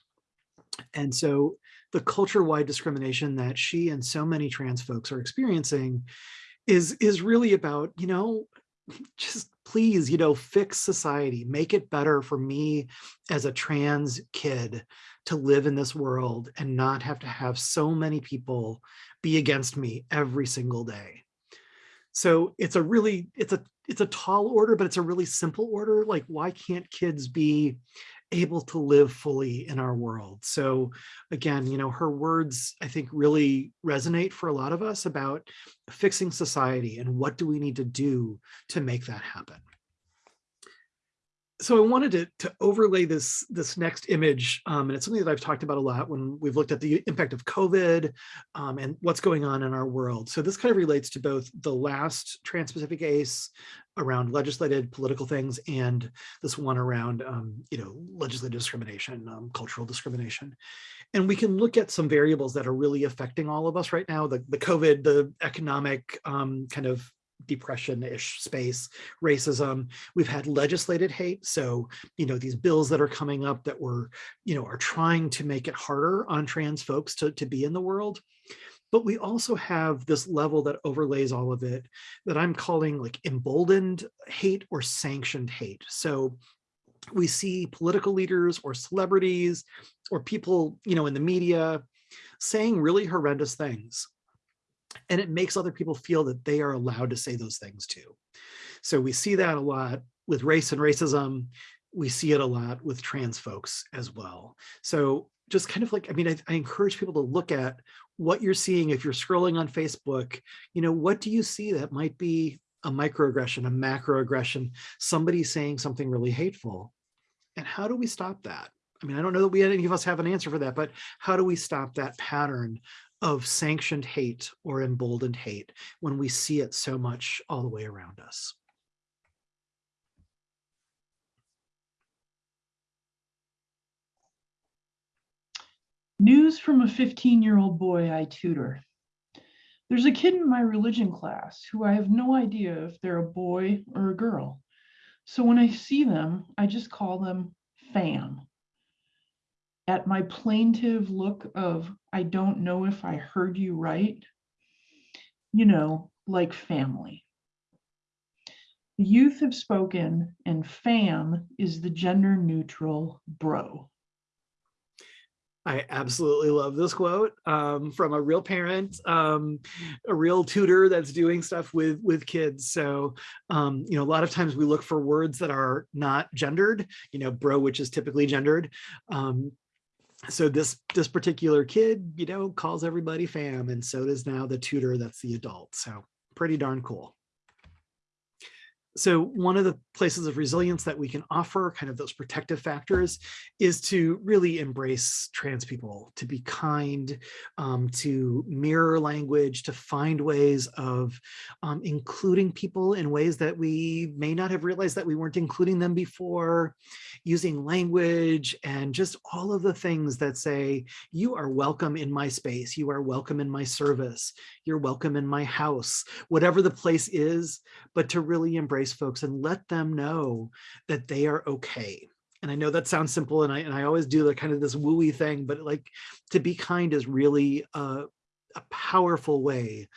[SPEAKER 1] And so the culture-wide discrimination that she and so many trans folks are experiencing is is really about you know just please you know fix society make it better for me as a trans kid to live in this world and not have to have so many people be against me every single day. So it's a really it's a it's a tall order but it's a really simple order. Like why can't kids be able to live fully in our world. So again, you know, her words, I think really resonate for a lot of us about fixing society and what do we need to do to make that happen so I wanted to, to overlay this, this next image, um, and it's something that I've talked about a lot when we've looked at the impact of COVID um, and what's going on in our world. So this kind of relates to both the last trans-specific ACE around legislated political things and this one around, um, you know, legislative discrimination, um, cultural discrimination. And we can look at some variables that are really affecting all of us right now, the, the COVID, the economic um, kind of depression-ish space, racism. We've had legislated hate. So, you know, these bills that are coming up that were, you know, are trying to make it harder on trans folks to, to be in the world. But we also have this level that overlays all of it that I'm calling like emboldened hate or sanctioned hate. So we see political leaders or celebrities or people, you know, in the media saying really horrendous things and it makes other people feel that they are allowed to say those things too. So we see that a lot with race and racism. We see it a lot with trans folks as well. So just kind of like, I mean, I, I encourage people to look at what you're seeing if you're scrolling on Facebook, you know, what do you see that might be a microaggression, a macroaggression, somebody saying something really hateful? And how do we stop that? I mean, I don't know that we any of us have an answer for that, but how do we stop that pattern of sanctioned hate or emboldened hate when we see it so much all the way around us.
[SPEAKER 3] News from a 15-year-old boy I tutor. There's a kid in my religion class who I have no idea if they're a boy or a girl. So when I see them, I just call them fam at my plaintive look of, I don't know if I heard you right, you know, like family. The youth have spoken and fam is the gender neutral bro.
[SPEAKER 1] I absolutely love this quote um, from a real parent, um, a real tutor that's doing stuff with with kids. So, um, you know, a lot of times we look for words that are not gendered, you know, bro, which is typically gendered. Um, so this this particular kid, you know, calls everybody fam, and so does now the tutor that's the adult. So pretty darn cool so one of the places of resilience that we can offer kind of those protective factors is to really embrace trans people to be kind um, to mirror language to find ways of um, including people in ways that we may not have realized that we weren't including them before using language and just all of the things that say you are welcome in my space. You are welcome in my service. You're welcome in my house. Whatever the place is but to really embrace folks and let them know that they are okay. And I know that sounds simple and I, and I always do the kind of this wooey thing, but like to be kind is really a, a powerful way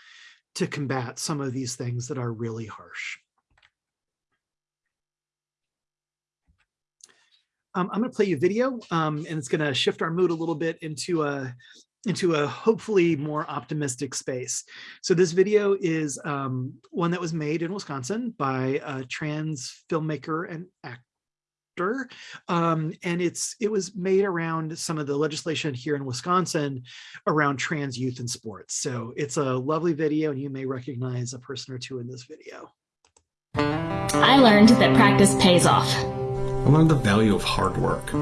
[SPEAKER 1] to combat some of these things that are really harsh. Um, I'm going to play you video um, and it's going to shift our mood a little bit into a, into a hopefully more optimistic space. So this video is um, one that was made in Wisconsin by a trans filmmaker and actor. Um, and it's it was made around some of the legislation here in Wisconsin around trans youth in sports. So it's a lovely video and you may recognize a person or two in this video.
[SPEAKER 6] I learned that practice pays off.
[SPEAKER 7] I learned the value of hard work.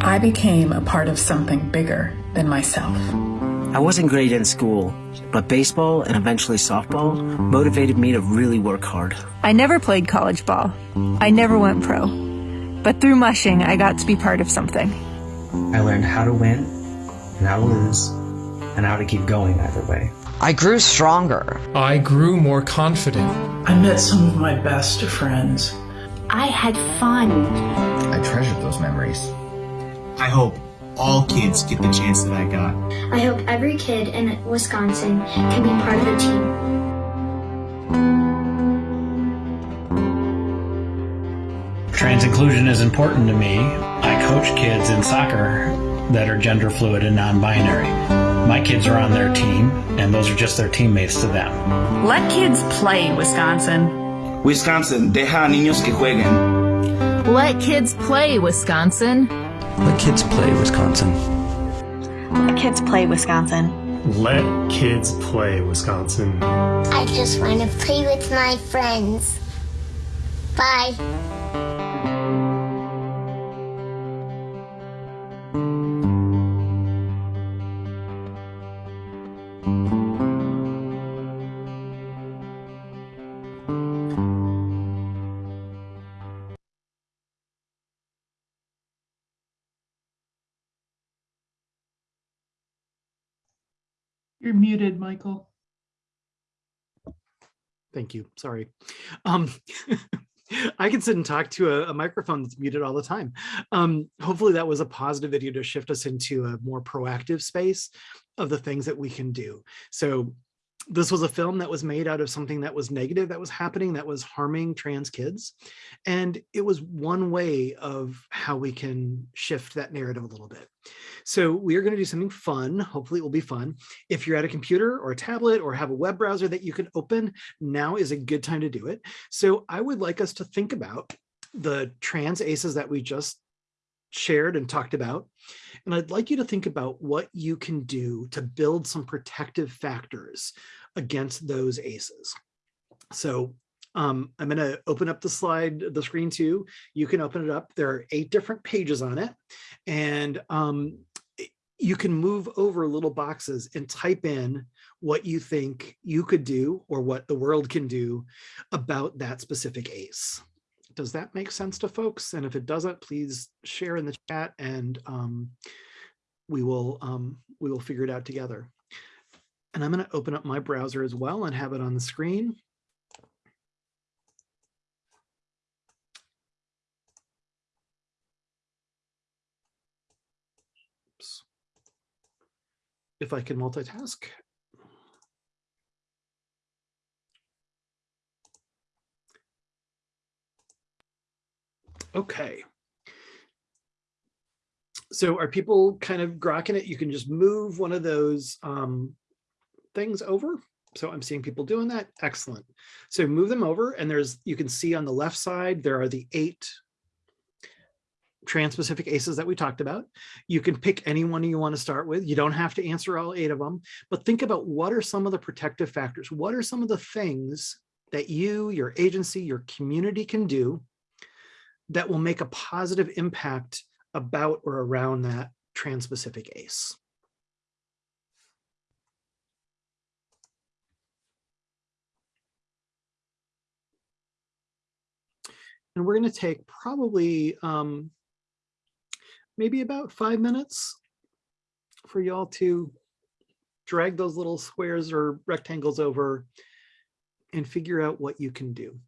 [SPEAKER 8] I became a part of something bigger than myself.
[SPEAKER 9] I wasn't great in school, but baseball and eventually softball motivated me to really work hard.
[SPEAKER 10] I never played college ball. I never went pro. But through mushing, I got to be part of something.
[SPEAKER 9] I learned how to win and how to lose and how to keep going either way.
[SPEAKER 11] I grew stronger.
[SPEAKER 7] I grew more confident.
[SPEAKER 3] I met some of my best friends.
[SPEAKER 6] I had fun.
[SPEAKER 12] I treasured those memories.
[SPEAKER 13] I hope all kids get the chance that I got.
[SPEAKER 14] I hope every kid in Wisconsin can be part of the team.
[SPEAKER 15] Trans inclusion is important to me. I coach kids in soccer that are gender fluid and non-binary. My kids are on their team, and those are just their teammates to them.
[SPEAKER 10] Let kids play, Wisconsin.
[SPEAKER 16] Wisconsin, deja a niños que jueguen.
[SPEAKER 17] Let kids play, Wisconsin.
[SPEAKER 9] Let kids play, Wisconsin.
[SPEAKER 10] Let kids play, Wisconsin.
[SPEAKER 18] Let kids play, Wisconsin.
[SPEAKER 14] I just want to play with my friends. Bye.
[SPEAKER 3] Muted, Michael.
[SPEAKER 1] Thank you. Sorry. Um, I can sit and talk to a, a, microphone that's muted all the time. Um, hopefully that was a positive video to shift us into a more proactive space of the things that we can do. So this was a film that was made out of something that was negative that was happening that was harming trans kids. And it was one way of how we can shift that narrative a little bit. So we are going to do something fun. Hopefully it will be fun. If you're at a computer or a tablet or have a web browser that you can open now is a good time to do it. So i would like us to think about the trans ACEs that we just shared and talked about and I'd like you to think about what you can do to build some protective factors against those ACEs. So um, I'm going to open up the slide, the screen too. You can open it up. There are eight different pages on it. And um, you can move over little boxes and type in what you think you could do or what the world can do about that specific ACE. Does that make sense to folks? And if it doesn't, please share in the chat and um, we will um, we will figure it out together. And I'm going to open up my browser as well and have it on the screen. Oops. If I can multitask. Okay. So are people kind of grokking it? You can just move one of those um, things over. So I'm seeing people doing that. Excellent. So move them over and there's, you can see on the left side, there are the eight trans-specific ACEs that we talked about. You can pick any one you want to start with. You don't have to answer all eight of them, but think about what are some of the protective factors? What are some of the things that you, your agency, your community can do that will make a positive impact about or around that trans-specific ACE. And we're going to take probably um, maybe about five minutes for y'all to drag those little squares or rectangles over and figure out what you can do.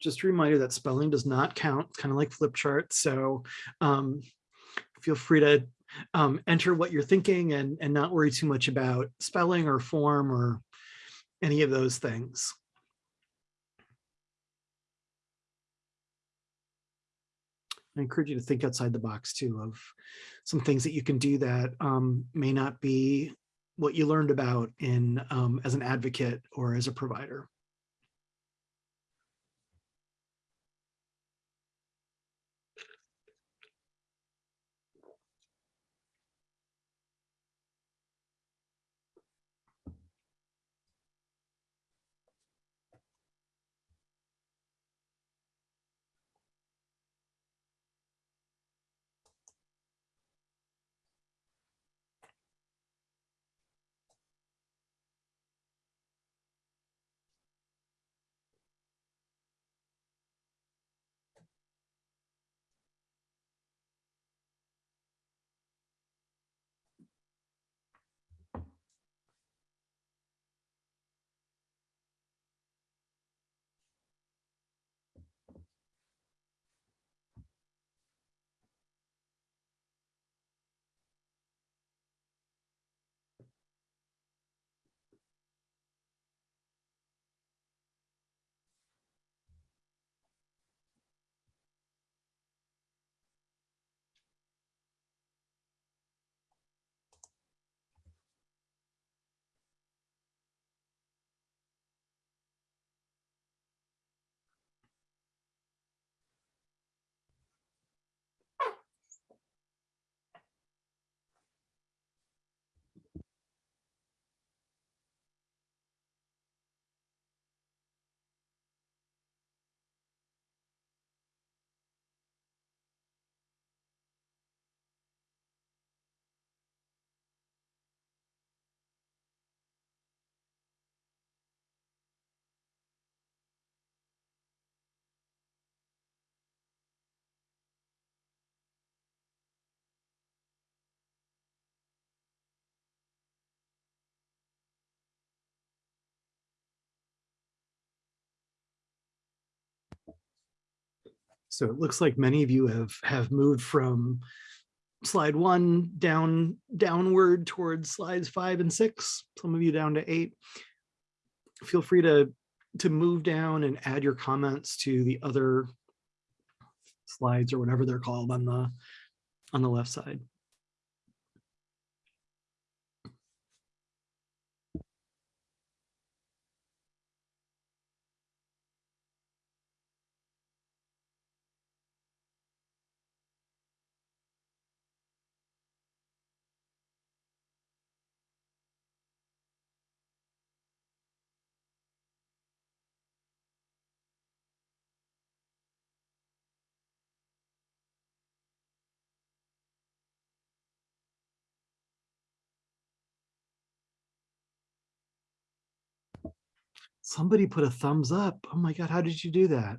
[SPEAKER 1] Just a reminder that spelling does not count, kind of like flip charts. So um, feel free to um, enter what you're thinking and, and not worry too much about spelling or form or any of those things. I encourage you to think outside the box too of some things that you can do that um, may not be what you learned about in um, as an advocate or as a provider. So it looks like many of you have have moved from slide one down downward towards slides five and six, some of you down to eight. Feel free to to move down and add your comments to the other slides or whatever they're called on the on the left side. Somebody put a thumbs up. Oh my God, how did you do that?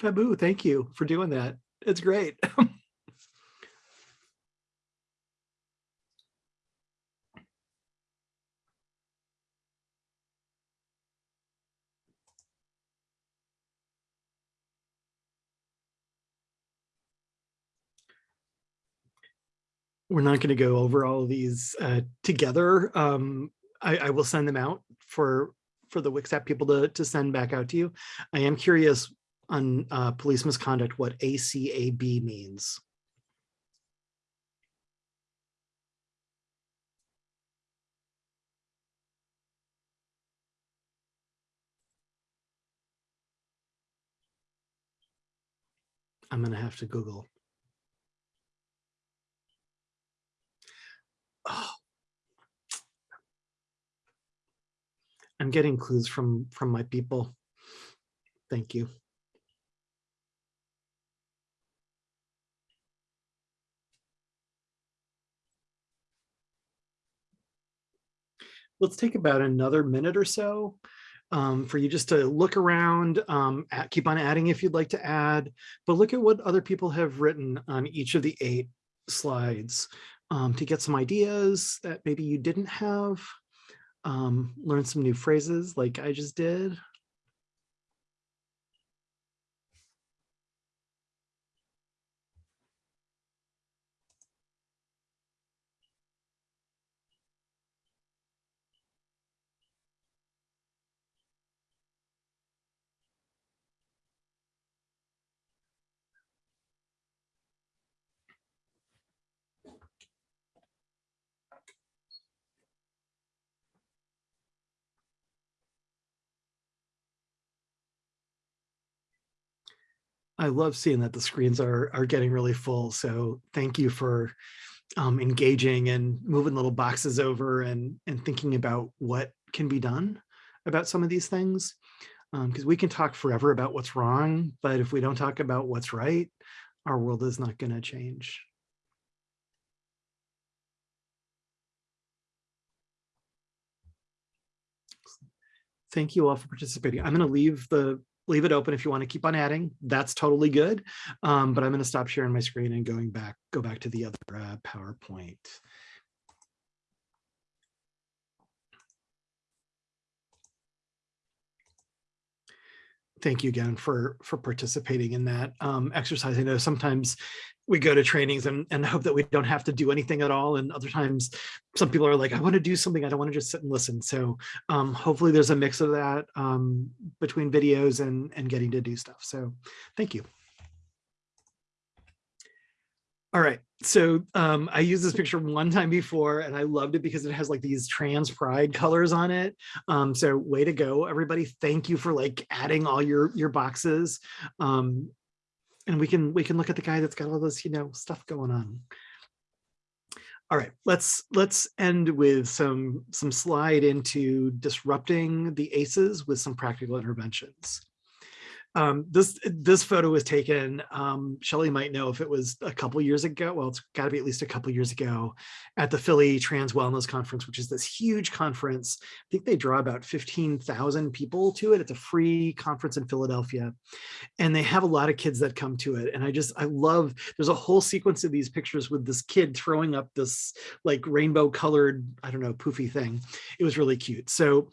[SPEAKER 1] Fabu, thank you for doing that. It's great. We're not going to go over all of these uh, together. Um, I, I will send them out for for the WCSAP people to, to send back out to you. I am curious on uh, police misconduct, what ACAB means. I'm going to have to Google. Oh, I'm getting clues from from my people. Thank you. Let's take about another minute or so um, for you just to look around, um, at, keep on adding if you'd like to add, but look at what other people have written on each of the eight slides um, to get some ideas that maybe you didn't have um, learn some new phrases like I just did. I love seeing that the screens are are getting really full. So thank you for um, engaging and moving little boxes over and and thinking about what can be done about some of these things. Because um, we can talk forever about what's wrong, but if we don't talk about what's right, our world is not going to change. Thank you all for participating. I'm going to leave the leave it open if you want to keep on adding. That's totally good. Um, but I'm going to stop sharing my screen and going back, go back to the other uh, PowerPoint. Thank you again for for participating in that um, exercise. I know sometimes we go to trainings and, and hope that we don't have to do anything at all. And other times some people are like, I want to do something. I don't want to just sit and listen. So um, hopefully there's a mix of that um, between videos and, and getting to do stuff. So thank you. All right, so um, I used this picture one time before and I loved it because it has like these trans pride colors on it. Um, so way to go, everybody. Thank you for like adding all your, your boxes. Um, and we can we can look at the guy that's got all this you know stuff going on. All right let's let's end with some some slide into disrupting the ACEs with some practical interventions um, this this photo was taken, um, Shelly might know if it was a couple years ago, well, it's gotta be at least a couple years ago at the Philly Trans Wellness Conference, which is this huge conference. I think they draw about 15,000 people to it. It's a free conference in Philadelphia. And they have a lot of kids that come to it. And I just, I love, there's a whole sequence of these pictures with this kid throwing up this like rainbow colored, I don't know, poofy thing. It was really cute. So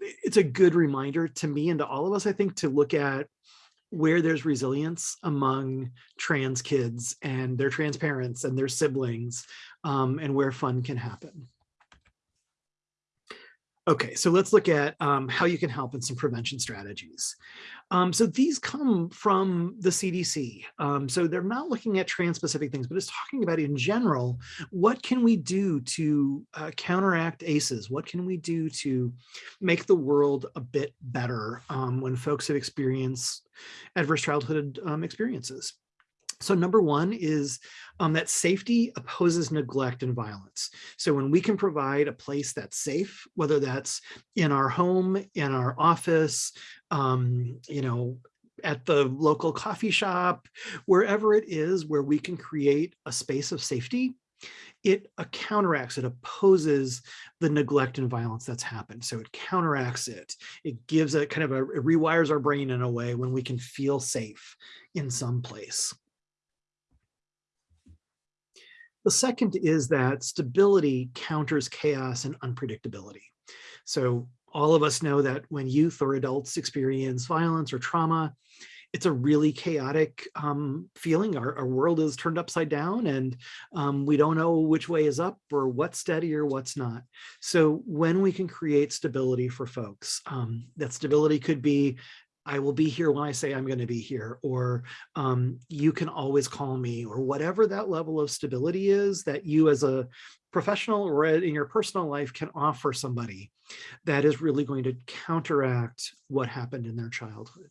[SPEAKER 1] it's a good reminder to me and to all of us, I think, to look at where there's resilience among trans kids and their trans parents and their siblings um, and where fun can happen. Okay, so let's look at um, how you can help in some prevention strategies. Um, so these come from the CDC. Um, so they're not looking at trans-specific things, but it's talking about in general, what can we do to uh, counteract ACEs? What can we do to make the world a bit better um, when folks have experienced adverse childhood um, experiences? So number one is um, that safety opposes neglect and violence. So when we can provide a place that's safe, whether that's in our home, in our office, um, you know, at the local coffee shop, wherever it is where we can create a space of safety, it counteracts, it opposes the neglect and violence that's happened. So it counteracts it. It gives a kind of a, rewires our brain in a way when we can feel safe in some place. The second is that stability counters chaos and unpredictability. So all of us know that when youth or adults experience violence or trauma, it's a really chaotic um, feeling. Our, our, world is turned upside down and um, we don't know which way is up or what's steady or what's not. So when we can create stability for folks, um, that stability could be I will be here when I say I'm going to be here, or um, you can always call me, or whatever that level of stability is that you as a professional or in your personal life can offer somebody that is really going to counteract what happened in their childhood.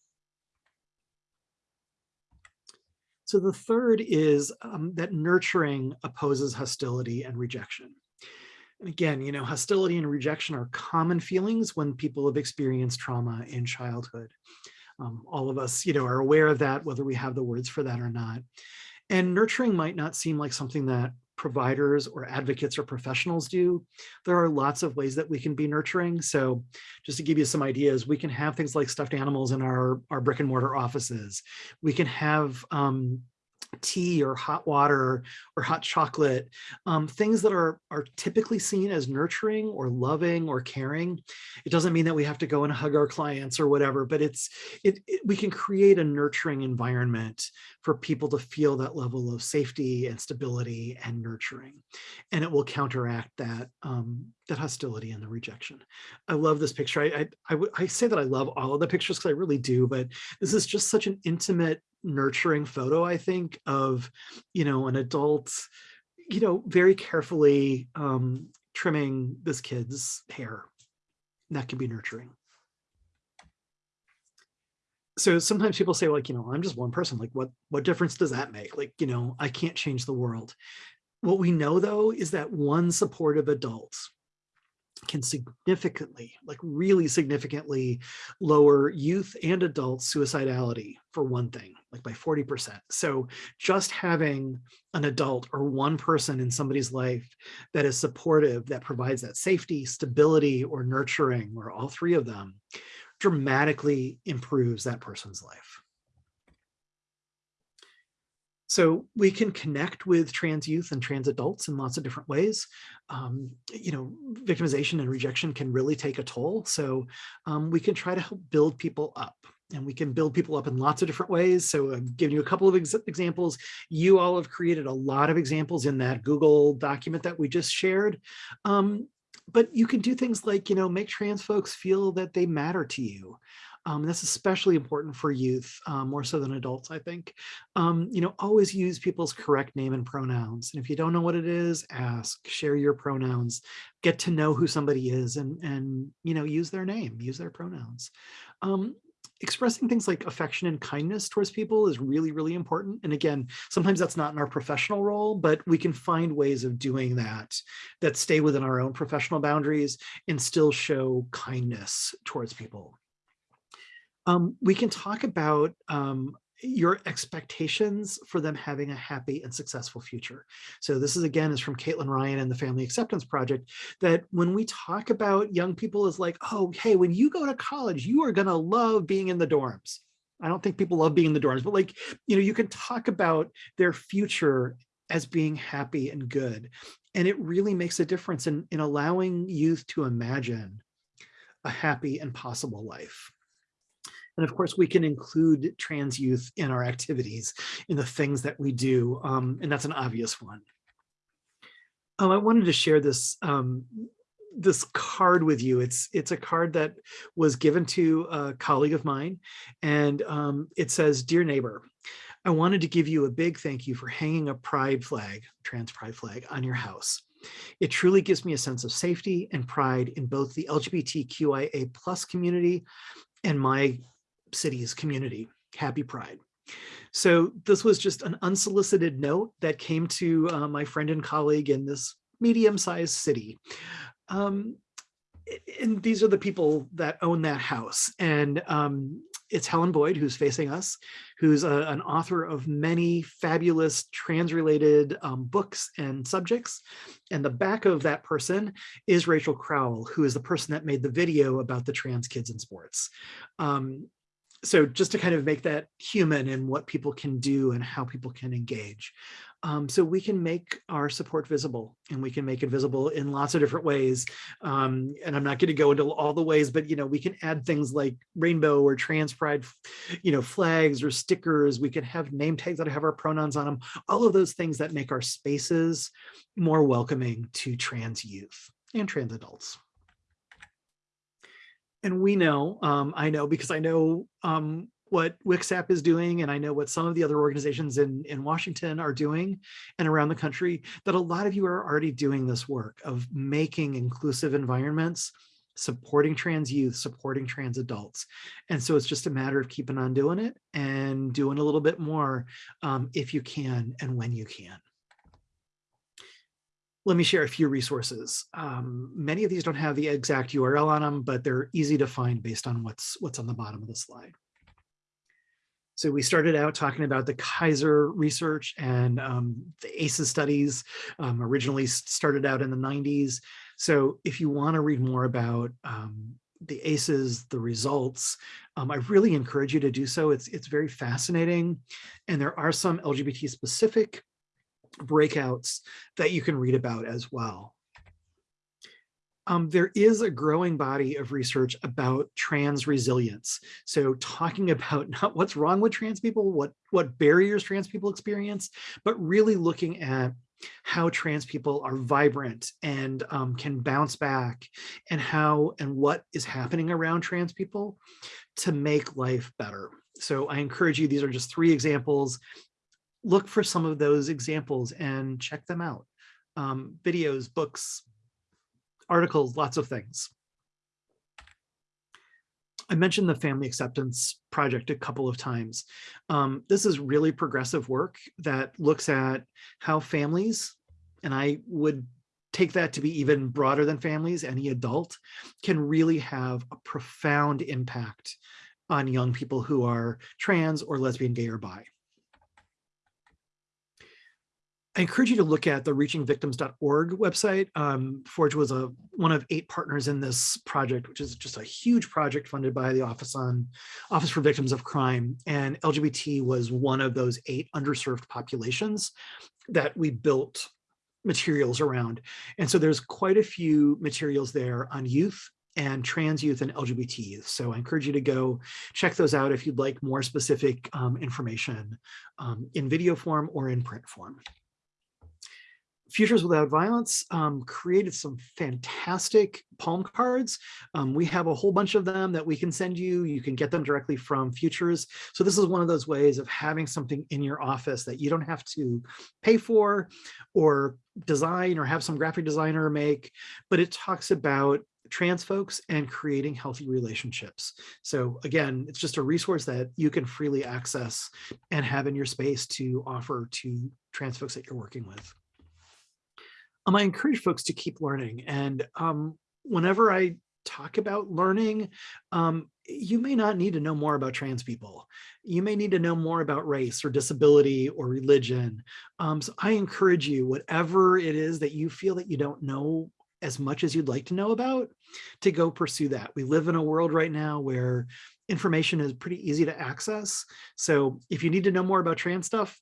[SPEAKER 1] So the third is um, that nurturing opposes hostility and rejection. And again, you know, hostility and rejection are common feelings when people have experienced trauma in childhood. Um, all of us, you know, are aware of that, whether we have the words for that or not. And nurturing might not seem like something that providers or advocates or professionals do. There are lots of ways that we can be nurturing. So just to give you some ideas, we can have things like stuffed animals in our, our brick and mortar offices. We can have um, tea or hot water or hot chocolate, um, things that are, are typically seen as nurturing or loving or caring. It doesn't mean that we have to go and hug our clients or whatever, but it's it, it, we can create a nurturing environment for people to feel that level of safety and stability and nurturing. And it will counteract that, um, that hostility and the rejection. I love this picture. I, I, I, I say that I love all of the pictures because I really do, but this is just such an intimate nurturing photo, I think, of, you know, an adult, you know, very carefully um, trimming this kid's hair. And that can be nurturing. So sometimes people say like, you know, I'm just one person, like what, what difference does that make? Like, you know, I can't change the world. What we know though, is that one supportive adult can significantly, like really significantly lower youth and adult suicidality for one thing, like by 40%. So just having an adult or one person in somebody's life that is supportive, that provides that safety, stability, or nurturing, or all three of them, dramatically improves that person's life. So we can connect with trans youth and trans adults in lots of different ways. Um, you know, victimization and rejection can really take a toll. So um, we can try to help build people up and we can build people up in lots of different ways. So I'm giving you a couple of ex examples. You all have created a lot of examples in that Google document that we just shared. Um, but you can do things like, you know, make trans folks feel that they matter to you. Um, that's especially important for youth, um, more so than adults, I think. Um, you know, always use people's correct name and pronouns. And if you don't know what it is, ask, share your pronouns, get to know who somebody is and, and you know, use their name, use their pronouns. Um, expressing things like affection and kindness towards people is really, really important. And again, sometimes that's not in our professional role, but we can find ways of doing that that stay within our own professional boundaries and still show kindness towards people. Um, we can talk about um, your expectations for them having a happy and successful future. So this is again is from Caitlin Ryan and the Family Acceptance Project that when we talk about young people is like, oh, hey, when you go to college, you are gonna love being in the dorms. I don't think people love being in the dorms, but like, you know, you can talk about their future as being happy and good. And it really makes a difference in, in allowing youth to imagine a happy and possible life. And of course, we can include trans youth in our activities, in the things that we do, um, and that's an obvious one. Oh, I wanted to share this um, this card with you. It's it's a card that was given to a colleague of mine, and um, it says, "Dear neighbor, I wanted to give you a big thank you for hanging a pride flag, trans pride flag, on your house. It truly gives me a sense of safety and pride in both the LGBTQIA plus community and my city's community. Happy Pride. So this was just an unsolicited note that came to uh, my friend and colleague in this medium-sized city. Um, and these are the people that own that house. And um, it's Helen Boyd, who's facing us, who's a, an author of many fabulous trans-related um, books and subjects. And the back of that person is Rachel Crowell, who is the person that made the video about the trans kids in sports. Um, so just to kind of make that human and what people can do and how people can engage. Um, so we can make our support visible and we can make it visible in lots of different ways. Um, and I'm not going to go into all the ways, but you know, we can add things like rainbow or trans pride, you know, flags or stickers. We can have name tags that have our pronouns on them. All of those things that make our spaces more welcoming to trans youth and trans adults and we know, um, I know because I know um, what WCSAP is doing and I know what some of the other organizations in, in Washington are doing and around the country, that a lot of you are already doing this work of making inclusive environments, supporting trans youth, supporting trans adults. And so it's just a matter of keeping on doing it and doing a little bit more um, if you can and when you can let me share a few resources. Um, many of these don't have the exact URL on them, but they're easy to find based on what's, what's on the bottom of the slide. So we started out talking about the Kaiser research and um, the ACEs studies um, originally started out in the 90s. So if you want to read more about um, the ACEs, the results, um, I really encourage you to do so. It's, it's very fascinating. And there are some LGBT specific breakouts that you can read about as well. Um, there is a growing body of research about trans resilience. So talking about not what's wrong with trans people, what, what barriers trans people experience, but really looking at how trans people are vibrant and um, can bounce back and how and what is happening around trans people to make life better. So I encourage you, these are just three examples. Look for some of those examples and check them out. Um, videos, books, articles, lots of things. I mentioned the Family Acceptance Project a couple of times. Um, this is really progressive work that looks at how families, and I would take that to be even broader than families, any adult, can really have a profound impact on young people who are trans or lesbian, gay, or bi. I encourage you to look at the reachingvictims.org website. Um, Forge was a one of eight partners in this project, which is just a huge project funded by the Office on Office for Victims of Crime. And LGBT was one of those eight underserved populations that we built materials around. And so there's quite a few materials there on youth and trans youth and LGBT youth. So I encourage you to go check those out if you'd like more specific um, information um, in video form or in print form. Futures Without Violence um, created some fantastic palm cards. Um, we have a whole bunch of them that we can send you. You can get them directly from Futures. So this is one of those ways of having something in your office that you don't have to pay for or design or have some graphic designer make, but it talks about trans folks and creating healthy relationships. So again, it's just a resource that you can freely access and have in your space to offer to trans folks that you're working with um, I encourage folks to keep learning. And um, whenever I talk about learning, um, you may not need to know more about trans people. You may need to know more about race or disability or religion. Um, so I encourage you, whatever it is that you feel that you don't know as much as you'd like to know about, to go pursue that. We live in a world right now where information is pretty easy to access. So if you need to know more about trans stuff,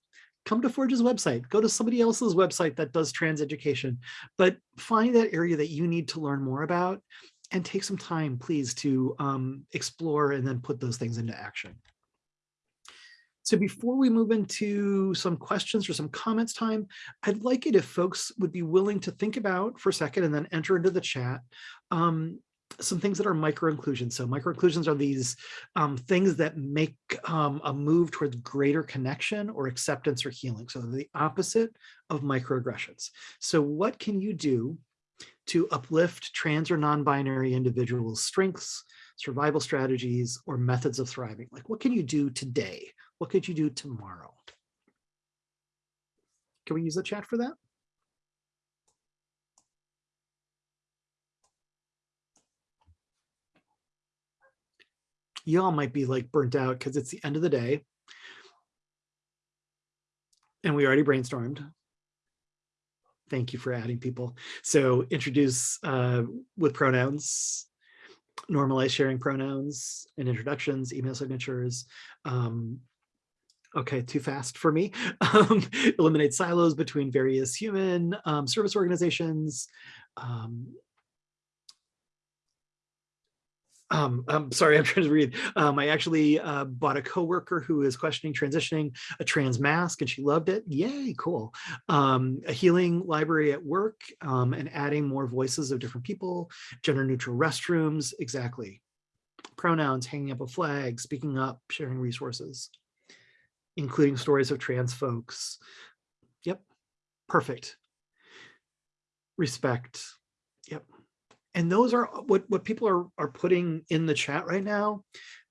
[SPEAKER 1] come to Forge's website, go to somebody else's website that does trans education, but find that area that you need to learn more about and take some time, please, to um, explore and then put those things into action. So before we move into some questions or some comments time, I'd like it if folks would be willing to think about for a second and then enter into the chat. Um, some things that are micro-inclusions. So micro-inclusions are these um, things that make um, a move towards greater connection or acceptance or healing. So the opposite of microaggressions. So what can you do to uplift trans or non-binary individuals' strengths, survival strategies, or methods of thriving? Like what can you do today? What could you do tomorrow? Can we use the chat for that? Y'all might be like burnt out because it's the end of the day. And we already brainstormed. Thank you for adding people. So introduce uh, with pronouns, normalize sharing pronouns and introductions, email signatures. Um, okay, too fast for me. Um, eliminate silos between various human um, service organizations, um, um, I'm sorry, I'm trying to read. Um, I actually uh, bought a coworker who is questioning transitioning a trans mask and she loved it. Yay, cool. Um, a healing library at work um, and adding more voices of different people, gender neutral restrooms, exactly. Pronouns, hanging up a flag, speaking up, sharing resources, including stories of trans folks. Yep, perfect. Respect, and those are uh, what what people are are putting in the chat right now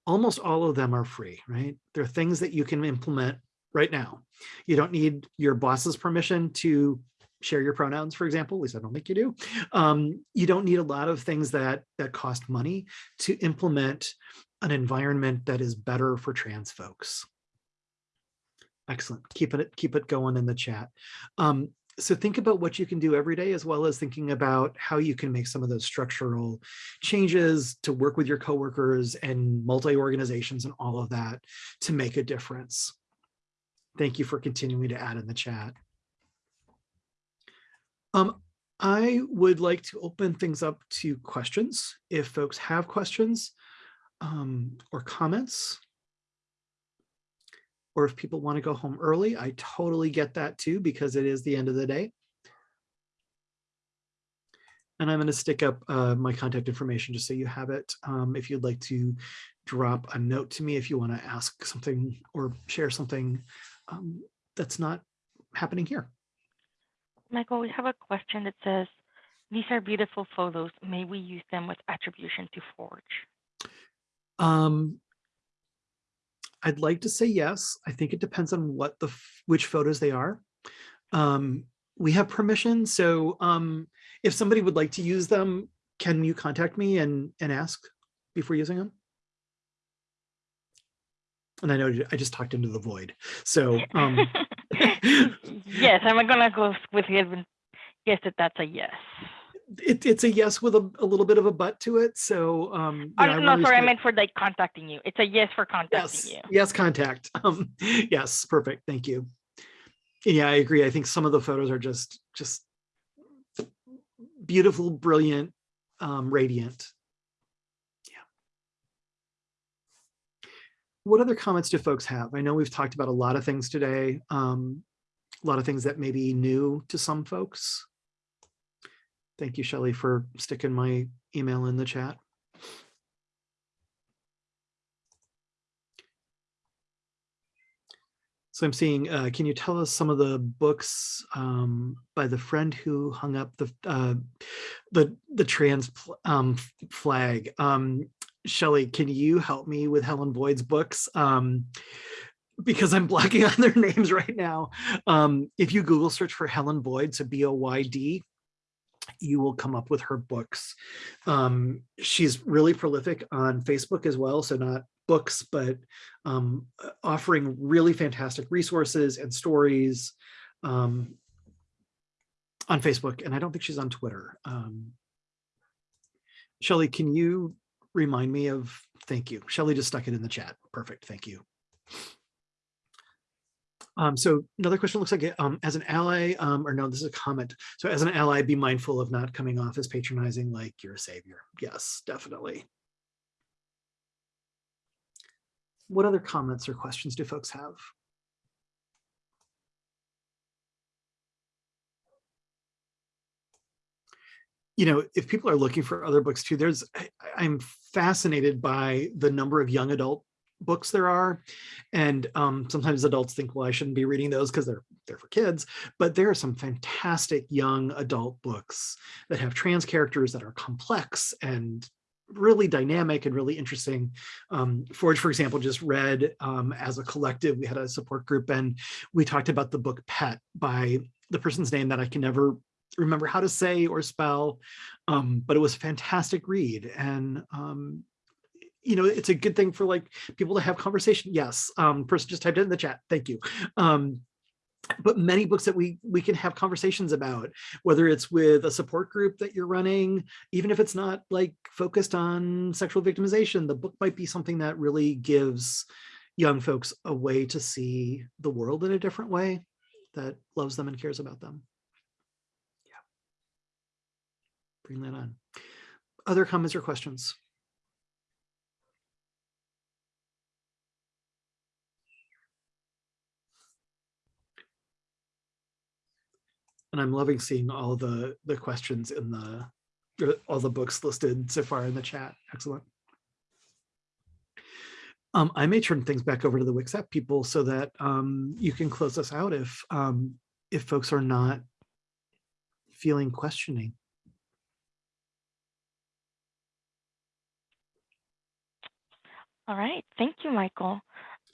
[SPEAKER 1] almost all of them are free right? They're things that you can implement right now. You don't need your boss's permission to share your pronouns for example at least i don't think you do. Um, you don't need a lot of things that that cost money to implement an environment that is better for trans folks. Excellent. Keep it keep it going in the chat. Um, so think about what you can do every day as well as thinking about how you can make some of those structural changes to work with your coworkers and multi-organizations and all of that to make a difference. Thank you for continuing to add in the chat. Um, I would like to open things up to questions. If folks have questions um, or comments, or if people want to go home early, I totally get that too, because it is the end of the day. And I'm going to stick up uh, my contact information just so you have it. Um, if you'd like to drop a note to me, if you want to ask something or share something um, that's not happening here.
[SPEAKER 19] Michael, we have a question that says, these are beautiful photos. May we use them with attribution to Forge?
[SPEAKER 1] Um, I'd like to say yes. I think it depends on what the which photos they are. Um, we have permission, so um, if somebody would like to use them, can you contact me and and ask before using them? And I know I just talked into the void, so um,
[SPEAKER 19] yes, I'm gonna go with. Yes, that that's a yes.
[SPEAKER 1] It, it's a yes with a, a little bit of a but to it. So, um,
[SPEAKER 19] oh, no, sorry, I meant for like contacting you. It's a yes for contacting
[SPEAKER 1] yes,
[SPEAKER 19] you.
[SPEAKER 1] Yes, contact. Um, yes, perfect. Thank you. Yeah, I agree. I think some of the photos are just just beautiful, brilliant, um, radiant. Yeah. What other comments do folks have? I know we've talked about a lot of things today. Um, a lot of things that may be new to some folks. Thank you, Shelley, for sticking my email in the chat. So I'm seeing, uh, can you tell us some of the books um, by the friend who hung up the uh, the the trans um, flag? Um, Shelley, can you help me with Helen Boyd's books? Um, because I'm blocking on their names right now. Um, if you Google search for Helen Boyd, so B-O-Y-D, you will come up with her books. Um, she's really prolific on Facebook as well, so not books, but um, offering really fantastic resources and stories um, on Facebook. And I don't think she's on Twitter. Um, Shelly, can you remind me of, thank you. Shelly just stuck it in the chat. Perfect, thank you. Um, so another question looks like um, as an ally, um, or no, this is a comment. So as an ally, be mindful of not coming off as patronizing like you're a savior. Yes, definitely. What other comments or questions do folks have? you know, if people are looking for other books too, there's, I, I'm fascinated by the number of young adult books there are. And um, sometimes adults think, well, I shouldn't be reading those because they're they're for kids. But there are some fantastic young adult books that have trans characters that are complex and really dynamic and really interesting. Um, Forge, for example, just read um, as a collective, we had a support group and we talked about the book Pet by the person's name that I can never remember how to say or spell, um, but it was a fantastic read. And um, you know, it's a good thing for like people to have conversation. Yes, um, person just typed it in the chat. Thank you. Um, but many books that we we can have conversations about, whether it's with a support group that you're running, even if it's not like focused on sexual victimization, the book might be something that really gives young folks a way to see the world in a different way that loves them and cares about them. Yeah. Bring that on. Other comments or questions? And I'm loving seeing all the the questions in the all the books listed so far in the chat. Excellent. Um, I may turn things back over to the WCSAP people so that um, you can close us out if um, if folks are not feeling questioning.
[SPEAKER 19] All right, thank you, Michael.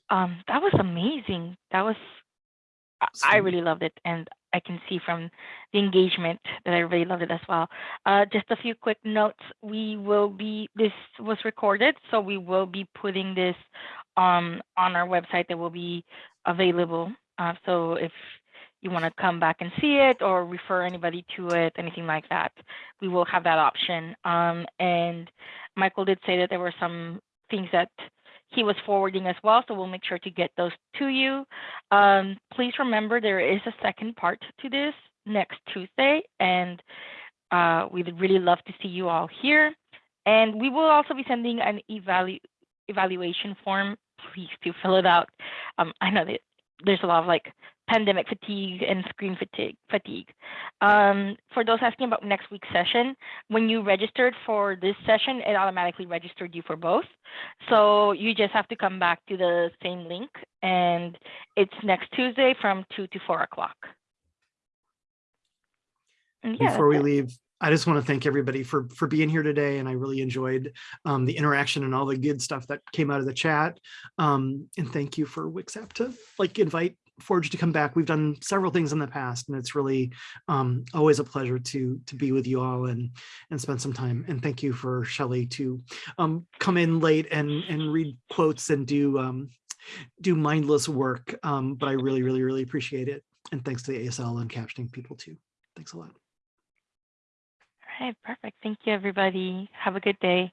[SPEAKER 19] Um, that was amazing. That was, I really loved it, and I can see from the engagement that I really loved it as well. Uh, just a few quick notes. We will be, this was recorded, so we will be putting this um, on our website that will be available. Uh, so if you want to come back and see it or refer anybody to it, anything like that, we will have that option. Um, and Michael did say that there were some things that he was forwarding as well, so we'll make sure to get those to you. Um, please remember there is a second part to this next Tuesday, and uh, we'd really love to see you all here. And we will also be sending an evalu evaluation form. Please do fill it out. Um, I know that there's a lot of like pandemic fatigue and screen fatigue. fatigue. Um, for those asking about next week's session, when you registered for this session, it automatically registered you for both. So you just have to come back to the same link and it's next Tuesday from two to four o'clock. Yeah,
[SPEAKER 1] Before we leave, I just want to thank everybody for for being here today, and I really enjoyed um, the interaction and all the good stuff that came out of the chat. Um, and thank you for WCSAP to like invite Forge to come back. We've done several things in the past, and it's really um, always a pleasure to to be with you all and and spend some time. And thank you for Shelley to um, come in late and and read quotes and do um, do mindless work. Um, but I really, really, really appreciate it. And thanks to the ASL and captioning people too. Thanks a lot.
[SPEAKER 19] All right, perfect. Thank you, everybody. Have a good day.